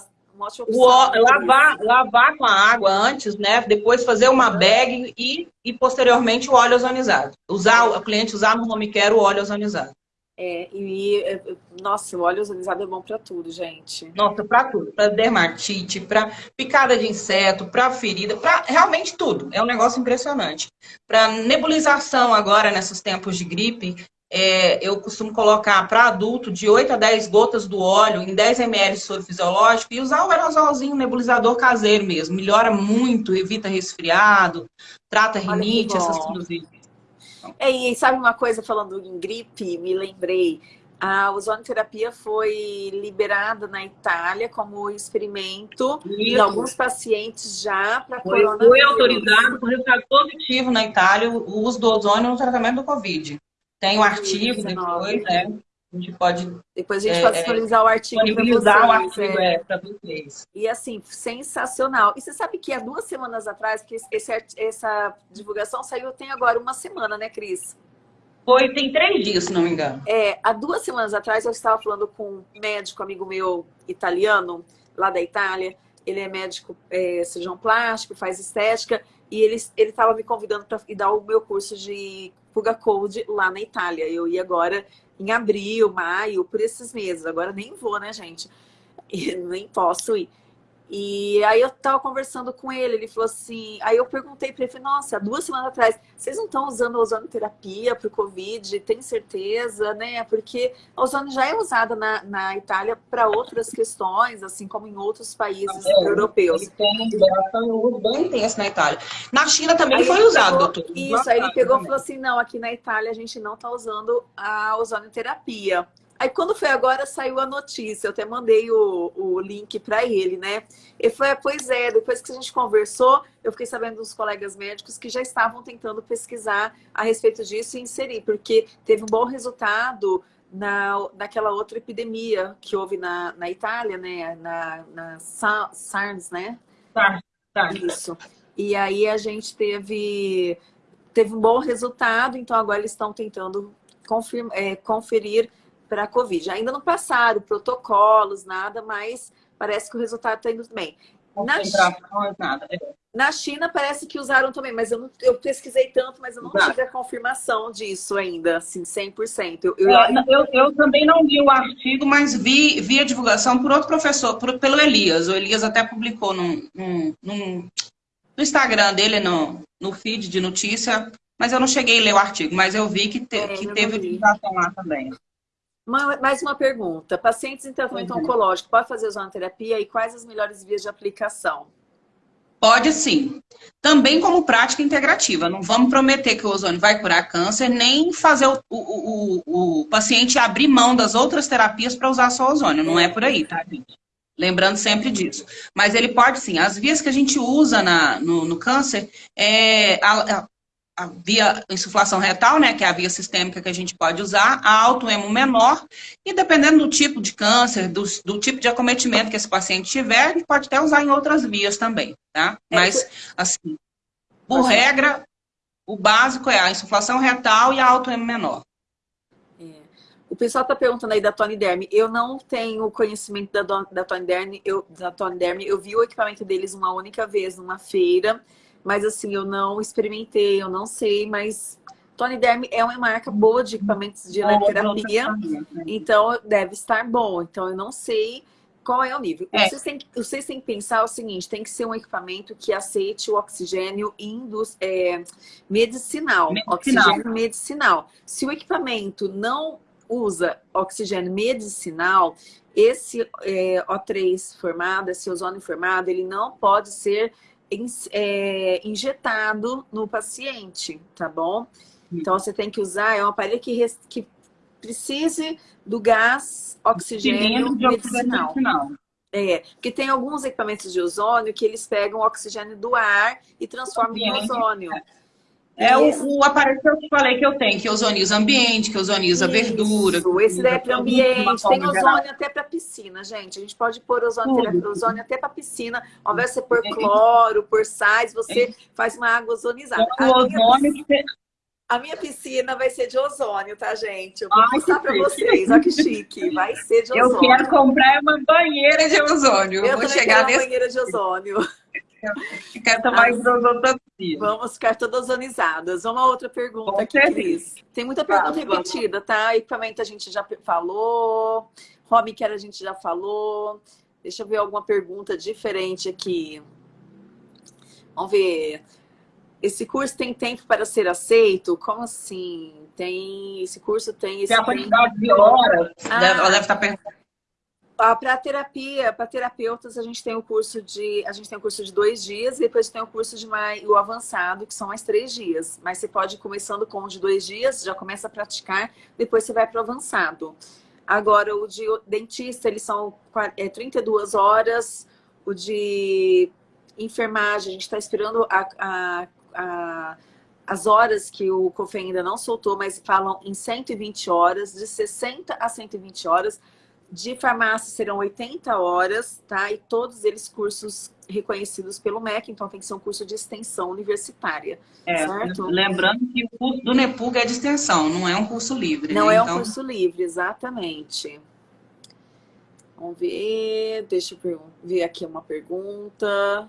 O, lavar, lavar com a água antes, né? Depois fazer uma bag e, e posteriormente o óleo ozonizado. Usar, o cliente usar no home care o óleo ozonizado. É, e, nossa, o óleo ozonizado é bom para tudo, gente. Nossa, para tudo. Para dermatite, para picada de inseto, para ferida, para realmente tudo. É um negócio impressionante. Para nebulização agora, nesses tempos de gripe, é, eu costumo colocar para adulto de 8 a 10 gotas do óleo em 10 ml de soro fisiológico e usar o aerosolzinho nebulizador caseiro mesmo. Melhora muito, evita resfriado, trata rinite, essas coisas. É, e sabe uma coisa, falando em gripe, me lembrei, a ozonoterapia foi liberada na Itália como experimento Isso. em alguns pacientes já para coronavírus. Foi autorizado com resultado positivo na Itália o uso do ozônio no tratamento do Covid. Tem um artigo depois, né? A gente pode. Depois a gente é, pode disponibilizar o artigo para vocês. o artigo é. É, vocês. E assim, sensacional. E você sabe que há duas semanas atrás, que esse, essa divulgação saiu, tem agora uma semana, né, Cris? Foi, tem três dias, se não me engano. É, há duas semanas atrás eu estava falando com um médico, amigo meu italiano, lá da Itália. Ele é médico é, cirurgião plástico, faz estética, e ele estava me convidando para dar o meu curso de Puga Cold lá na Itália. Eu ia agora em abril, maio, por esses meses. Agora nem vou, né, gente? E nem posso ir. E aí eu tava conversando com ele, ele falou assim, aí eu perguntei para ele, falei, nossa, duas semanas atrás, vocês não estão usando ozonoterapia para o Covid? Tem certeza, né? Porque a ozônio já é usada na, na Itália para outras questões, assim como em outros países é, europeus. Ele tem um uso bem intenso na Itália. Na China também aí foi usado, doutor. Isso, aí ele pegou e falou assim, não, aqui na Itália a gente não está usando a ozonoterapia. Aí quando foi agora, saiu a notícia, eu até mandei o, o link para ele, né? Ele foi, pois é, depois que a gente conversou, eu fiquei sabendo dos colegas médicos que já estavam tentando pesquisar a respeito disso e inserir, porque teve um bom resultado na, naquela outra epidemia que houve na, na Itália, né? Na, na SARS, né? Tá, tá. Isso. E aí a gente teve, teve um bom resultado, então agora eles estão tentando confirma, é, conferir para a Covid. Ainda não passaram protocolos, nada, mas parece que o resultado está indo bem. Na China, nada. É. na China parece que usaram também, mas eu, não, eu pesquisei tanto, mas eu não Exato. tive a confirmação disso ainda, assim, 100%. Eu, eu, é, eu, eu, também não li o artigo, mas vi, vi a divulgação por outro professor, por, pelo Elias. O Elias até publicou num, num, num, no Instagram dele, no, no feed de notícia, mas eu não cheguei a ler o artigo, mas eu vi que, te, é, que teve divulgação lá também. Mais uma pergunta. Pacientes em tratamento uhum. oncológico pode fazer ozonoterapia e quais as melhores vias de aplicação? Pode sim. Também como prática integrativa. Não vamos prometer que o ozônio vai curar câncer, nem fazer o, o, o, o paciente abrir mão das outras terapias para usar só ozônio. Não é por aí, tá, gente? Lembrando sempre disso. Mas ele pode sim. As vias que a gente usa na, no, no câncer é a, a via insuflação retal, né, que é a via sistêmica que a gente pode usar, a autoemo menor, e dependendo do tipo de câncer, do, do, tipo de acometimento que esse paciente tiver, a gente pode até usar em outras vias também, tá? É, Mas, assim, por regra, o básico é a insuflação retal e a autoemo menor. É. O pessoal está perguntando aí da Tony Derme. Eu não tenho conhecimento da, da Tony Derme. Eu, da Tony Derme. Eu vi o equipamento deles uma única vez numa feira. Mas assim, eu não experimentei, eu não sei, mas Tony Derme é uma marca boa de equipamentos de eletroterapia, então deve estar bom. Então eu não sei qual é o nível. É. Vocês, têm, vocês têm que pensar o seguinte, tem que ser um equipamento que aceite o oxigênio indus, é, medicinal, medicinal, oxigênio medicinal. Se o equipamento não usa oxigênio medicinal, esse é, O3 formado, esse ozônio formado, ele não pode ser é, injetado no paciente, tá bom? Então, você tem que usar, é um aparelho que, que precise do gás oxigênio medicinal. medicinal. É, porque tem alguns equipamentos de ozônio que eles pegam o oxigênio do ar e transformam em ozônio. É o, o, aparelho que eu te falei que eu tenho, que ozoniza ambiente, que ozoniza Isso, verdura. Esse daí é para ambiente, tem ozônio até para piscina, gente. A gente pode pôr ozônio, ozônio até para piscina. Ao invés de você pôr cloro, por sais, você faz uma água ozonizada. O ozônio piscina, a minha piscina vai ser de ozônio, tá, gente? Eu vou Ai, mostrar para vocês. Olha que chique. Vai ser de ozônio. Eu quero comprar uma banheira de ozônio. Eu, eu vou chegar nesse... uma banheira de ozônio. Ficar tomar isotoxina. Vamos ficar todas ozonizadas. Uma outra pergunta Com aqui, Cris. Tem muita pergunta repetida, tá? Equipamento a gente já falou. Home care a gente já falou. Deixa eu ver alguma pergunta diferente aqui. Vamos ver. Esse curso tem tempo para ser aceito? Como assim? Tem esse curso tem esse tem a quantidade tempo... de horas. Ah, ela deve estar perguntando ah, para terapia, para terapeutas, a gente tem o curso de a gente tem o curso de dois dias, e depois tem o curso de mais, o avançado, que são mais três dias. Mas você pode ir começando com o de dois dias, já começa a praticar, depois você vai para o avançado. Agora, o de dentista, eles são é, 32 horas. O de enfermagem, a gente está esperando a, a, a, as horas que o COFE ainda não soltou, mas falam em 120 horas, de 60 a 120 horas. De farmácia serão 80 horas, tá? E todos eles cursos reconhecidos pelo MEC, então tem que ser um curso de extensão universitária, é, certo? Lembrando que o curso do NEPUG é de extensão, não é um curso livre. Não né? é um então... curso livre, exatamente. Vamos ver, deixa eu ver aqui uma pergunta.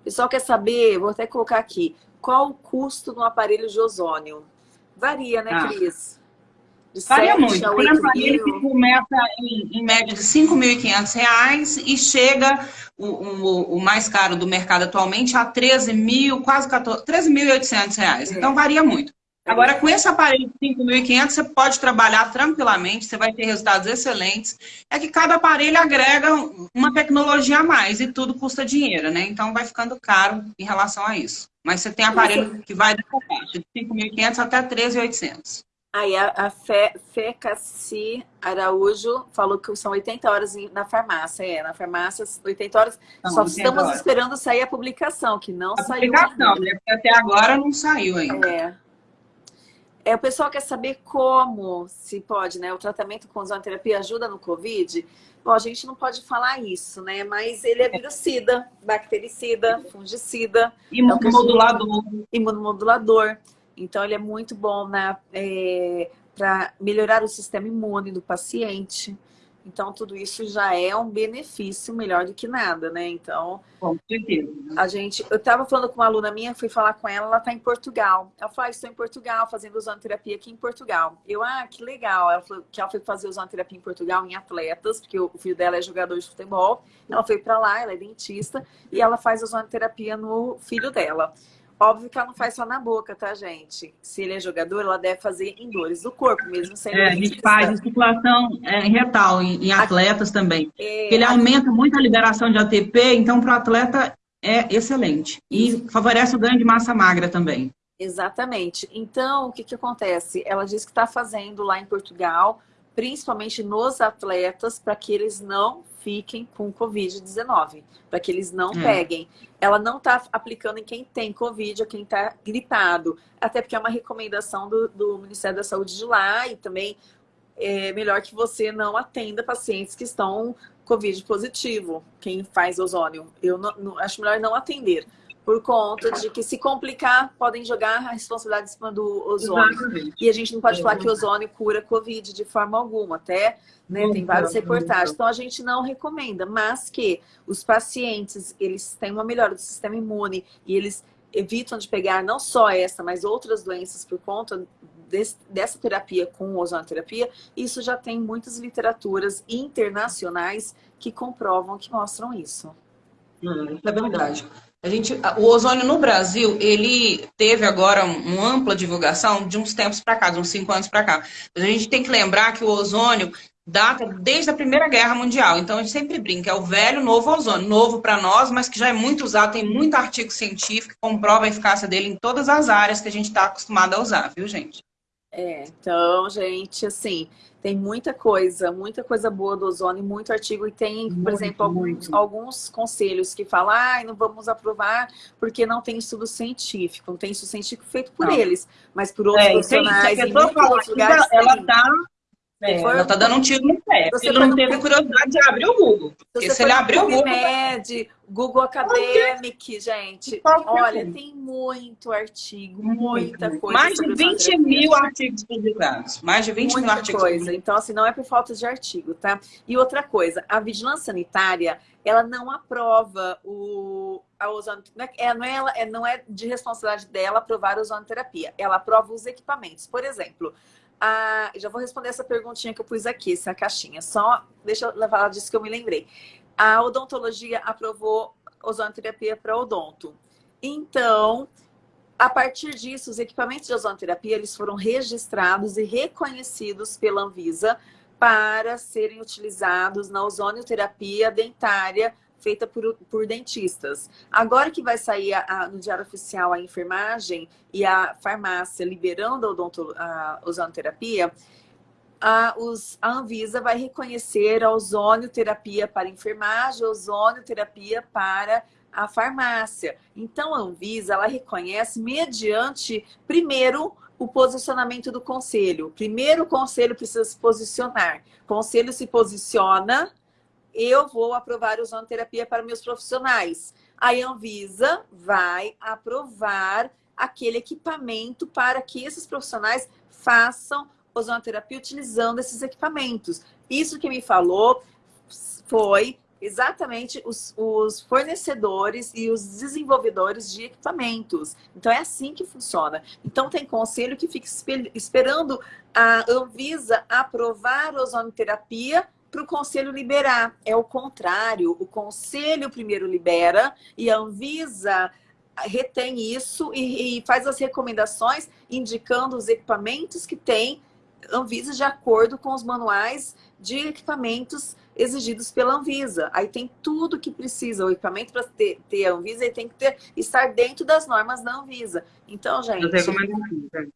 O pessoal quer saber, vou até colocar aqui, qual o custo do aparelho de ozônio? Varia, né, ah. Cris? Varia muito. Tem aparelho que começa em, em média de R$ 5.500 e chega, o, o, o, mais caro do mercado atualmente, a R$ 13.000, quase R$ 13.800. É. Então, varia muito. Agora, com esse aparelho de 5.500, você pode trabalhar tranquilamente, você vai ter resultados excelentes. É que cada aparelho agrega uma tecnologia a mais e tudo custa dinheiro, né? Então, vai ficando caro em relação a isso. Mas você tem aparelho que vai dessa faixa, de 5.500 até 13.800. Aí a, a Fé Cassi Araújo falou que são 80 horas na farmácia. É, na farmácia, 80 horas. Não, só 80 estamos horas. esperando sair a publicação, que não a saiu. Publicação, né? Porque até agora não saiu ainda. É. É, o pessoal quer saber como se pode, né? O tratamento com ozonoterapia ajuda no Covid. Bom, a gente não pode falar isso, né? Mas ele é virucida, bactericida, fungicida. Imunomodulador. É imunomodulador. Então, ele é muito bom né, é, para melhorar o sistema imune do paciente. Então, tudo isso já é um benefício melhor do que nada, né? Então, com certeza. A gente, eu estava falando com uma aluna minha, fui falar com ela, ela está em Portugal. Ela falou, ah, estou em Portugal, fazendo ozonoterapia aqui em Portugal. Eu, ah, que legal. Ela falou que ela foi fazer ozonoterapia em Portugal em atletas, porque o filho dela é jogador de futebol. Ela foi para lá, ela é dentista, e ela faz ozonoterapia no filho dela. Óbvio que ela não faz só na boca, tá, gente? Se ele é jogador, ela deve fazer em dores do corpo, mesmo sendo É, a gente faz circulação é, retal em, em atletas a... também. É... Ele aumenta muito a liberação de ATP, então para o atleta é excelente. E favorece o ganho de massa magra também. Exatamente. Então, o que, que acontece? Ela diz que está fazendo lá em Portugal, principalmente nos atletas, para que eles não fiquem com Covid-19, para que eles não é. peguem. Ela não está aplicando em quem tem Covid ou quem está gripado, até porque é uma recomendação do, do Ministério da Saúde de lá e também é melhor que você não atenda pacientes que estão Covid positivo, quem faz ozônio. Eu não, não, acho melhor não atender por conta de que se complicar, podem jogar a responsabilidade em cima do ozônio. Exatamente. E a gente não pode é falar que o ozônio cura Covid de forma alguma, até né, tem várias reportagens. Então a gente não recomenda, mas que os pacientes, eles têm uma melhora do sistema imune e eles evitam de pegar não só essa, mas outras doenças por conta desse, dessa terapia com ozonoterapia, isso já tem muitas literaturas internacionais que comprovam, que mostram isso. Hum, é verdade. A gente, o ozônio no Brasil, ele teve agora uma ampla divulgação de uns tempos para cá, de uns cinco anos para cá. Mas a gente tem que lembrar que o ozônio data desde a Primeira Guerra Mundial. Então a gente sempre brinca, é o velho novo ozônio, novo para nós, mas que já é muito usado, tem muito artigo científico que comprova a eficácia dele em todas as áreas que a gente está acostumado a usar, viu, gente? É, então, gente, assim, tem muita coisa, muita coisa boa do ozônio, muito artigo, e tem, por muito, exemplo, alguns, alguns conselhos que falam, ah, não vamos aprovar porque não tem estudo científico, não tem estudo científico feito por não. eles, mas por outros é, profissionais, em muitos lugares. Ela está é, ela tá dando um tiro no pé. Ele não teve curiosidade de abrir o Google. Porque se, ele abrir o Google... Med, Google Academic, gente. Olha, tem muito artigo, muita coisa. Mais de 20 mil artigos publicados. Mais de 20 muita mil artigos coisa. Então, assim, não é por falta de artigo, tá? E outra coisa, a vigilância sanitária, ela não aprova o, a ozonoterapia. É, não, é, é, não é de responsabilidade dela aprovar a ozonoterapia. Ela aprova os equipamentos. Por exemplo, já vou responder essa perguntinha que eu pus aqui, essa caixinha. Só deixa eu levar disso que eu me lembrei. A odontologia aprovou ozonoterapia para odonto. Então, a partir disso, os equipamentos de ozonoterapia eles foram registrados e reconhecidos pela Anvisa para serem utilizados na ozonoterapia dentária feita por, por dentistas. Agora que vai sair a, a, no Diário Oficial a enfermagem e a farmácia liberando a, odonto, a ozonoterapia, a, os, a Anvisa vai reconhecer a ozonioterapia para enfermagem, a ozonioterapia para a farmácia. Então, a Anvisa, ela reconhece mediante, primeiro, o posicionamento do conselho. Primeiro, o conselho precisa se posicionar. O conselho se posiciona eu vou aprovar ozonoterapia para meus profissionais. A Anvisa vai aprovar aquele equipamento para que esses profissionais façam ozonoterapia utilizando esses equipamentos. Isso que me falou foi exatamente os, os, fornecedores e os desenvolvedores de equipamentos. Então é assim que funciona. Então tem conselho que fica esperando a Anvisa aprovar a ozonoterapia para o conselho liberar. É o contrário, o conselho primeiro libera e a Anvisa retém isso e, e faz as recomendações indicando os equipamentos que tem Anvisa de acordo com os manuais de equipamentos exigidos pela Anvisa. Aí tem tudo que precisa. O equipamento para ter, ter a Anvisa ele tem que ter, estar dentro das normas da Anvisa. Então, gente,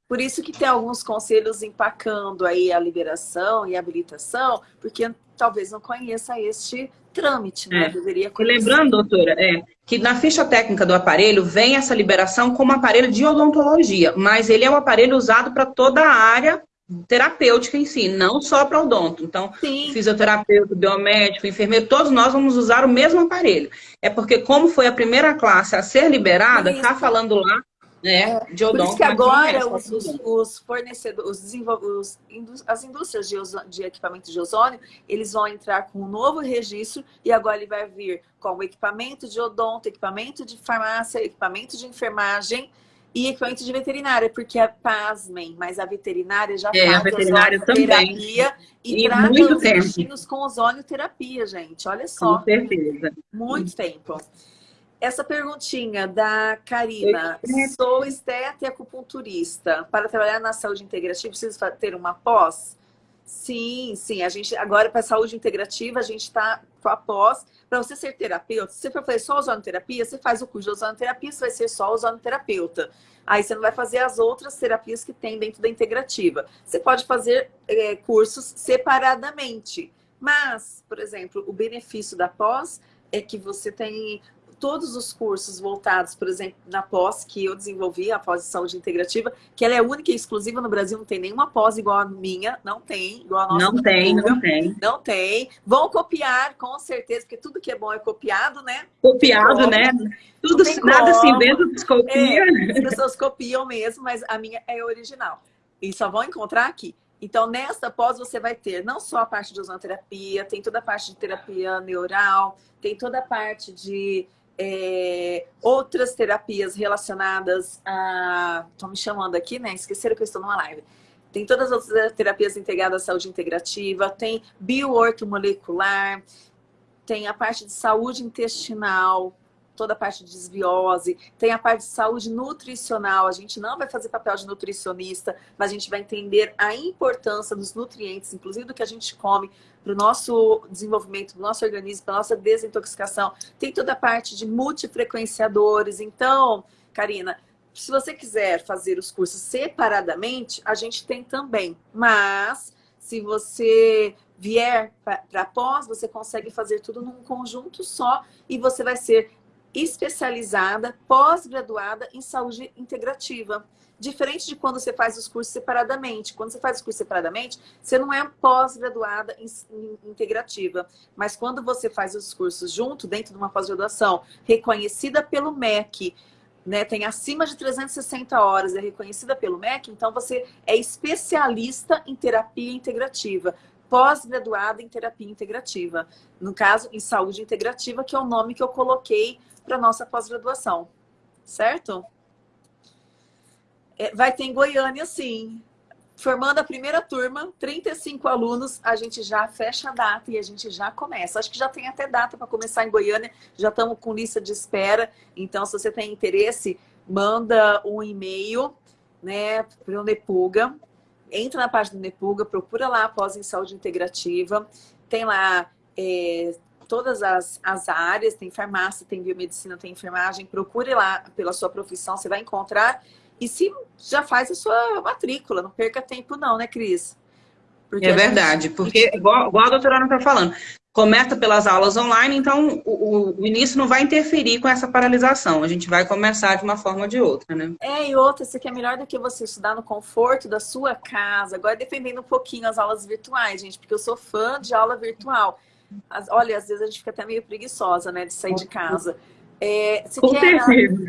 por isso que tem alguns conselhos empacando aí a liberação e a habilitação, porque talvez não conheça este trâmite, né? É. Deveria conhecer. Lembrando, doutora, é, que na ficha técnica do aparelho vem essa liberação como aparelho de odontologia, mas ele é um aparelho usado para toda a área terapêutica em si, não só para odonto. Então, Sim. fisioterapeuta, biomédico, enfermeiro, todos nós vamos usar o mesmo aparelho. É porque como foi a primeira classe a ser liberada, está falando lá né, de odonto. Por isso que agora os, os, os, fornecedores, os, as indústrias de, de equipamento de ozônio, eles vão entrar com um novo registro e agora ele vai vir com o equipamento de odonto, equipamento de farmácia, equipamento de enfermagem, e equipamento de veterinária, porque, é pasmem, mas a veterinária já é, faz a veterinária também. e, e trata muito os intestinos com ozonioterapia, gente. Olha só. Com certeza. Muito tempo. Essa perguntinha da Karina. Sou esteta e acupunturista. Para trabalhar na saúde integrativa, preciso ter uma pós? Sim, sim. A gente, agora, para a saúde integrativa, a gente está com a pós. Para você ser terapeuta, se você for só ozonoterapia, você faz o curso de ozonoterapia, você vai ser só ozonoterapeuta. Aí você não vai fazer as outras terapias que tem dentro da integrativa. Você pode fazer é, cursos separadamente. Mas, por exemplo, o benefício da pós é que você tem todos os cursos voltados, por exemplo, na pós que eu desenvolvi, a pós de saúde integrativa, que ela é única e exclusiva no Brasil, não tem nenhuma pós igual a minha, não tem, igual a nossa. Não tem, não tem. Não tem. Vão copiar, com certeza, porque tudo que é bom é copiado, né? Copiado, né? Tudo, nada se inventa, copia. É, as pessoas copiam mesmo, mas a minha é original. E só vão encontrar aqui. Então, nessa pós, você vai ter não só a parte de ozonoterapia, tem toda a parte de terapia neural, tem toda a parte de é, outras terapias relacionadas a... Estão me chamando aqui, né? Esqueceram que eu estou numa live. Tem todas as outras terapias integradas à saúde integrativa, tem bioortomolecular, tem a parte de saúde intestinal, toda a parte de desbiose, tem a parte de saúde nutricional. A gente não vai fazer papel de nutricionista, mas a gente vai entender a importância dos nutrientes, inclusive do que a gente come, para o nosso desenvolvimento, para o nosso organismo, para a nossa desintoxicação. Tem toda a parte de multifrequenciadores. Então, Karina, se você quiser fazer os cursos separadamente, a gente tem também. Mas, se você vier para pós, você consegue fazer tudo num conjunto só e você vai ser especializada, pós-graduada em saúde integrativa. Diferente de quando você faz os cursos separadamente. Quando você faz os cursos separadamente, você não é pós-graduada integrativa. Mas quando você faz os cursos junto, dentro de uma pós-graduação, reconhecida pelo MEC, né, tem acima de 360 horas, é reconhecida pelo MEC, então você é especialista em terapia integrativa, pós-graduada em terapia integrativa. No caso, em saúde integrativa, que é o nome que eu coloquei para nossa pós-graduação. Certo? É, vai ter em Goiânia, sim. Formando a primeira turma, 35 alunos, a gente já fecha a data e a gente já começa. Acho que já tem até data para começar em Goiânia, já estamos com lista de espera. Então, se você tem interesse, manda um e-mail né, para o Nepuga. Entra na página do Nepuga, procura lá após em saúde integrativa. Tem lá é, todas as, as áreas, tem farmácia, tem biomedicina, tem enfermagem. Procure lá pela sua profissão, você vai encontrar e se já faz a sua matrícula, não perca tempo não, né, Cris? Porque é verdade, gente... porque igual, igual a doutora Ana está falando, começa pelas aulas online, então o, o, início não vai interferir com essa paralisação. A gente vai começar de uma forma ou de outra, né? É, e outra, isso aqui é melhor do que você estudar no conforto da sua casa. Agora, defendendo um pouquinho as aulas virtuais, gente, porque eu sou fã de aula virtual. As, olha, às vezes a gente fica até meio preguiçosa, né, de sair de casa. É, você Com quer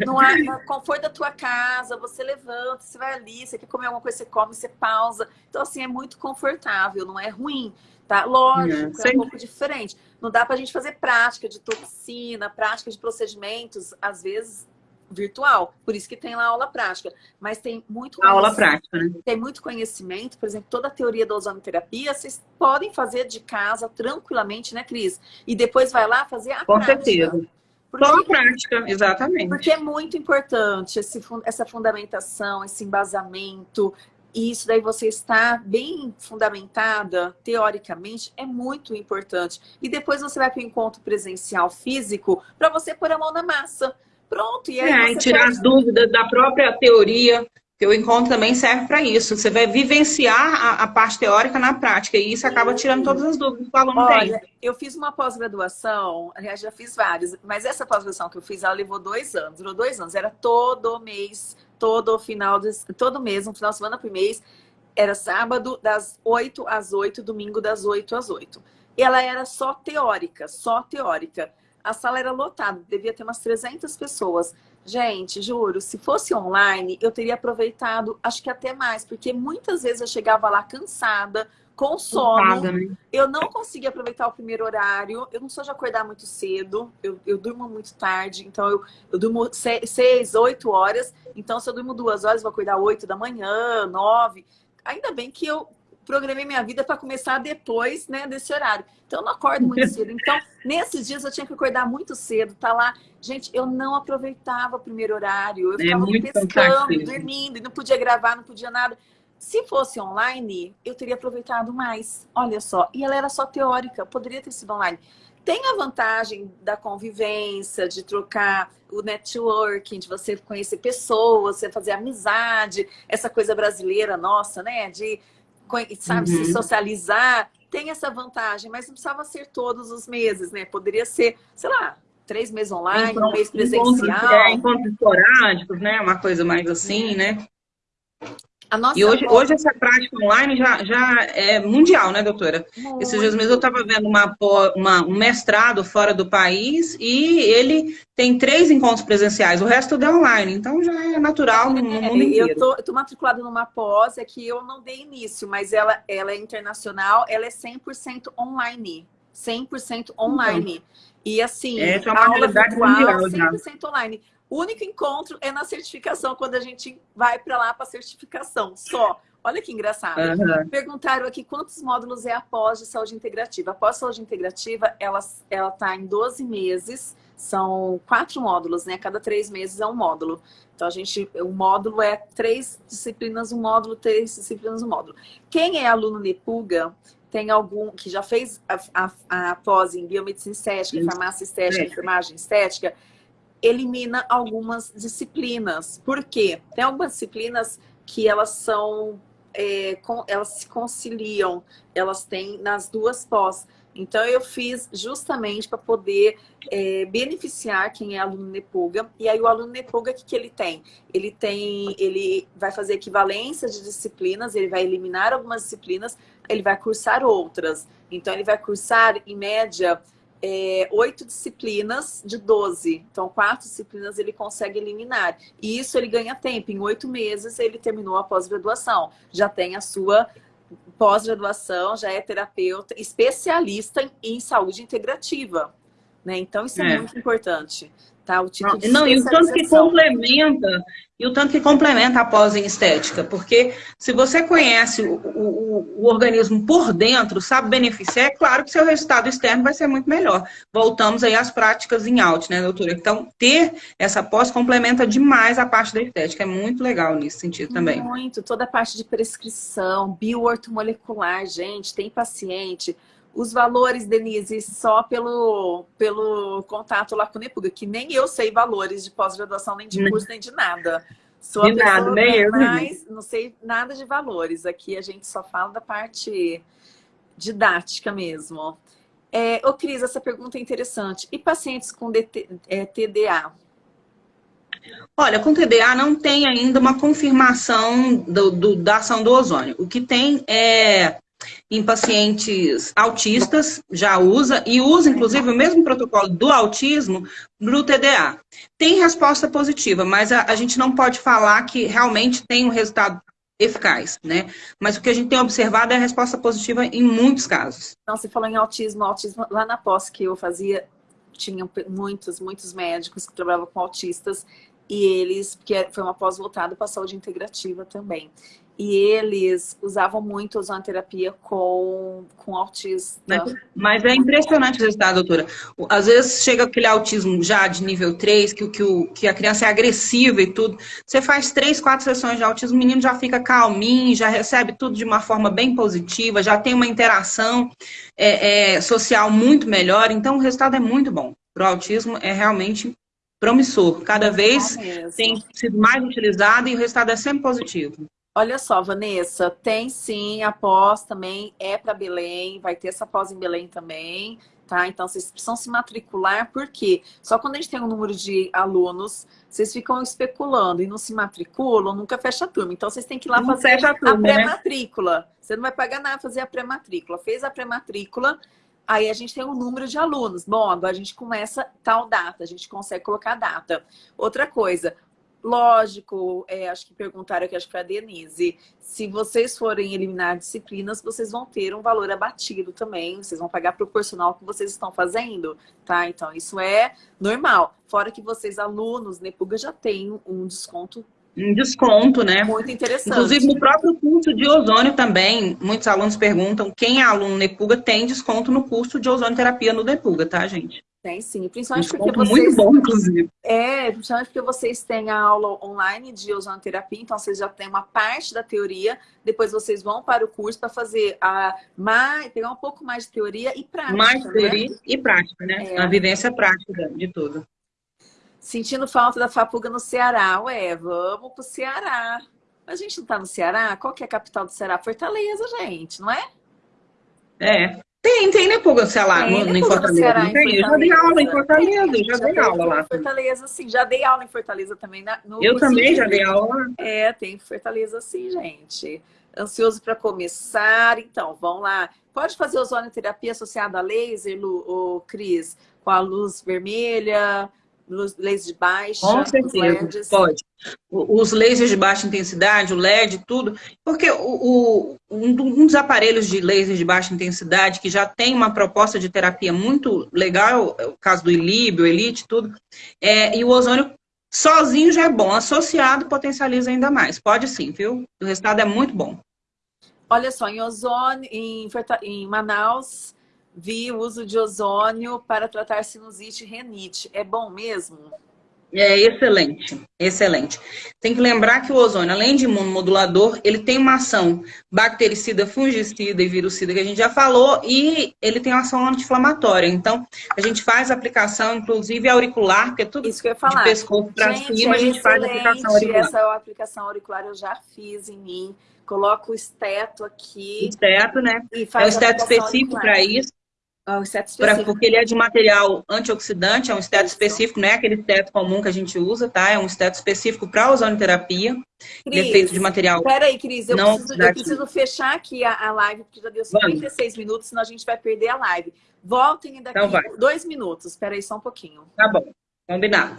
no, no, conforto da tua casa, você levanta, você vai ali, você quer comer alguma coisa, você come, você pausa. Então, assim, é muito confortável, não é ruim. Tá? Lógico, é, é um pouco diferente. Não dá pra gente fazer prática de toxina, prática de procedimentos, às vezes virtual. Por isso que tem lá aula prática. Mas tem muito aula prática, né? Tem muito conhecimento, por exemplo, toda a teoria da ozonoterapia, vocês podem fazer de casa tranquilamente, né, Cris? E depois vai lá fazer a Com prática. Com certeza. Porque, Só a prática, exatamente. Porque é muito importante esse, essa fundamentação, esse embasamento, e isso daí você está bem fundamentada, teoricamente, é muito importante. E depois você vai para o encontro presencial físico para você pôr a mão na massa. Pronto, e aí. É, tirar pode... as dúvidas da própria teoria, que o encontro também serve para isso. Você vai vivenciar a, a, parte teórica na prática, e isso acaba tirando todas as dúvidas que o aluno Olha, tem. Eu fiz uma pós-graduação, aliás, já fiz várias, mas essa pós-graduação que eu fiz, ela levou dois anos, durou dois anos, era todo mês, todo final, de, todo mês, um final de semana por mês, era sábado das 8 às 8, domingo das 8 às 8. Ela era só teórica, só teórica. A sala era lotada, devia ter umas 300 pessoas. Gente, juro, se fosse online, eu teria aproveitado, acho que até mais, porque muitas vezes eu chegava lá cansada, com sono. né? Eu não conseguia aproveitar o primeiro horário. Eu não sou de acordar muito cedo. Eu, eu durmo muito tarde. Então, eu, eu durmo seis, oito horas. Então, se eu durmo duas horas, vou acordar oito da manhã, nove. Ainda bem que eu programei minha vida para começar depois né, desse horário. Então, eu não acordo muito <laughs> cedo. Então, nesses dias eu tinha que acordar muito cedo, tá lá. Gente, eu não aproveitava o primeiro horário. Eu é ficava é pescando, dormindo, e não podia gravar, não podia nada. Se fosse online, eu teria aproveitado mais. Olha só. E ela era só teórica, poderia ter sido online. Tem a vantagem da convivência, de trocar o networking, de você conhecer pessoas, você fazer amizade, essa coisa brasileira nossa, né? De sabe, uhum. se socializar, tem essa vantagem, mas não precisava ser todos os meses, né? Poderia ser, sei lá, três meses online, então, um mês presencial. Encontros, é, encontros esporádicos, né? Uma coisa mais assim, né? E hoje, hoje essa prática online já, já é mundial, né, doutora? Muito. Esses dias mesmo eu estava vendo uma, uma, um mestrado fora do país e ele tem três encontros presenciais, o resto é online, então já é natural no é, mundo inteiro. Eu tô, tô matriculada numa pós, é que eu não dei início, mas ela, ela é internacional, ela é 100% online. 100% online. Então, e assim, é, é uma a aula virtual, mundial, 100% online. O único encontro é na certificação, quando a gente vai para lá para certificação, só. Olha que engraçado. Uhum. Perguntaram aqui quantos módulos é a pós de saúde integrativa. A pós saúde integrativa, ela está em 12 meses, são quatro módulos, né? Cada três meses é um módulo. Então, a gente, o módulo é três disciplinas, um módulo, três disciplinas, um módulo. Quem é aluno Nepuga, tem algum que já fez a, a, a pós em biomedicina estética, farmácia estética, enfermagem estética, elimina algumas disciplinas. Por quê? Tem algumas disciplinas que elas são, é, com, elas se conciliam, elas têm nas duas pós. Então, eu fiz justamente para poder é, beneficiar quem é aluno Nepuga. E aí, o aluno Nepuga, o que, que ele tem? Ele tem, ele vai fazer equivalência de disciplinas, ele vai eliminar algumas disciplinas, ele vai cursar outras. Então, ele vai cursar, em média, é, oito disciplinas de 12. Então, quatro disciplinas ele consegue eliminar. E isso ele ganha tempo. Em oito meses ele terminou a pós-graduação. Já tem a sua pós-graduação, já é terapeuta, especialista em, em saúde integrativa. Né? Então, isso é, é muito importante. Tá? O título não, não e o tanto que complementa, e o tanto que complementa a pós em estética, porque se você conhece o, o, o, organismo por dentro, sabe beneficiar, é claro que seu resultado externo vai ser muito melhor. Voltamos aí às práticas em out, né, doutora? Então, ter essa pós complementa demais a parte da estética, é muito legal nesse sentido também. Muito, toda a parte de prescrição, bioortomolecular, gente, tem paciente os valores, Denise, só pelo, pelo contato lá com o Nepuga, que nem eu sei valores de pós-graduação, nem de curso, nem de nada. Sou de nada, nem eu. Mas não sei nada de valores. Aqui a gente só fala da parte didática mesmo. É, ô, Cris, essa pergunta é interessante. E pacientes com DT, é, TDA? Olha, com TDA não tem ainda uma confirmação do, do, da ação do ozônio. O que tem é em pacientes autistas, já usa, e usa inclusive o mesmo protocolo do autismo no TDA. Tem resposta positiva, mas a, a gente não pode falar que realmente tem um resultado eficaz, né? Mas o que a gente tem observado é a resposta positiva em muitos casos. Não, você falou em autismo, autismo lá na pós que eu fazia, tinha muitos, muitos médicos que trabalhavam com autistas e eles, porque foi uma pós voltada para saúde integrativa também e eles usavam muito ozonoterapia com, com autista. Mas, mas, é impressionante o resultado, doutora. Às vezes chega aquele autismo já de nível 3, que, que, o, que a criança é agressiva e tudo. Você faz três, quatro sessões de autismo, o menino já fica calminho, já recebe tudo de uma forma bem positiva, já tem uma interação é, é, social muito melhor. Então, o resultado é muito bom. Para o autismo é realmente promissor. Cada vez tem sido mais utilizado e o resultado é sempre positivo. Olha só, Vanessa, tem sim a pós também, é para Belém, vai ter essa pós em Belém também, tá? Então vocês precisam se matricular, porque só quando a gente tem um número de alunos, vocês ficam especulando e não se matriculam, nunca fecha a turma. Então vocês têm que ir lá não fazer a, a né? pré-matrícula. Né? Você não vai pagar nada fazer a pré-matrícula. Fez a pré-matrícula, aí a gente tem um número de alunos. Bom, agora a gente começa tal data, a gente consegue colocar data. Outra coisa, Lógico, é, acho que perguntaram aqui, acho que para a Denise, se vocês forem eliminar disciplinas, vocês vão ter um valor abatido também, vocês vão pagar proporcional ao que vocês estão fazendo, tá? Então, isso é normal. Fora que vocês, alunos, Nepuga, já têm um desconto um desconto, né? Muito interessante. Inclusive, no próprio curso de ozônio também, muitos alunos perguntam, quem é aluno Nepuga tem desconto no curso de ozonioterapia no Nepuga, tá, gente? Tem sim, principalmente porque vocês... muito bom, inclusive. É, principalmente porque vocês têm a aula online de ozonoterapia, então vocês já têm uma parte da teoria, depois vocês vão para o curso para fazer a mais, pegar um pouco mais de teoria e prática. Mais né? teoria e prática, né? É. A vivência prática de tudo. Sentindo falta da Fapuga no Ceará. Ué, vamos pro Ceará. A gente não tá no Ceará? Qual que é a capital do Ceará? Fortaleza, gente, não é? É. Tem, tem, né, Puga, sei lá, tem, no, né, em Fortaleza. Ceará, não tem? Eu já dei aula em Fortaleza, já, já dei aula lá. Fortaleza, sim, já dei aula em Fortaleza também. Na, eu também já dei aula. É, tem Fortaleza, sim, gente. Ansioso para começar, então, vamos lá. Pode fazer ozonoterapia associada a laser, Lu, ou Cris, com a luz vermelha, lasers de baixa, Com certeza, pode. Os lasers de baixa intensidade, o LED, tudo. Porque o, o, um dos aparelhos de laser de baixa intensidade, que já tem uma proposta de terapia muito legal, é o caso do Ilíbio, Elite, tudo, é, e o ozônio sozinho já é bom, associado potencializa ainda mais. Pode sim, viu? O resultado é muito bom. Olha só, em ozônio, em, em Manaus, vi o uso de ozônio para tratar sinusite e renite. É bom mesmo? É excelente, excelente. Tem que lembrar que o ozônio, além de imunomodulador, ele tem uma ação bactericida, fungicida e virucida, que a gente já falou, e ele tem uma ação anti-inflamatória. Então, a gente faz aplicação, inclusive auricular, porque é tudo Isso que eu ia falar. de pescoço para cima, é a gente faz a aplicação auricular. Essa é aplicação auricular eu já fiz em mim. Coloco o esteto aqui. Esteto, né? é um esteto específico para isso. É um esteto específico. Pra, porque ele é de material antioxidante, é um esteto específico, não é aquele esteto comum que a gente usa, tá? É um esteto específico para ozonoterapia. Cris, ele é feito de material. Peraí, Cris, eu, preciso, eu preciso, fechar aqui a, a, live, porque já deu 56 Vamos. minutos, senão a gente vai perder a live. Voltem daqui então dois minutos. Espera aí só um pouquinho. Tá bom, combinado.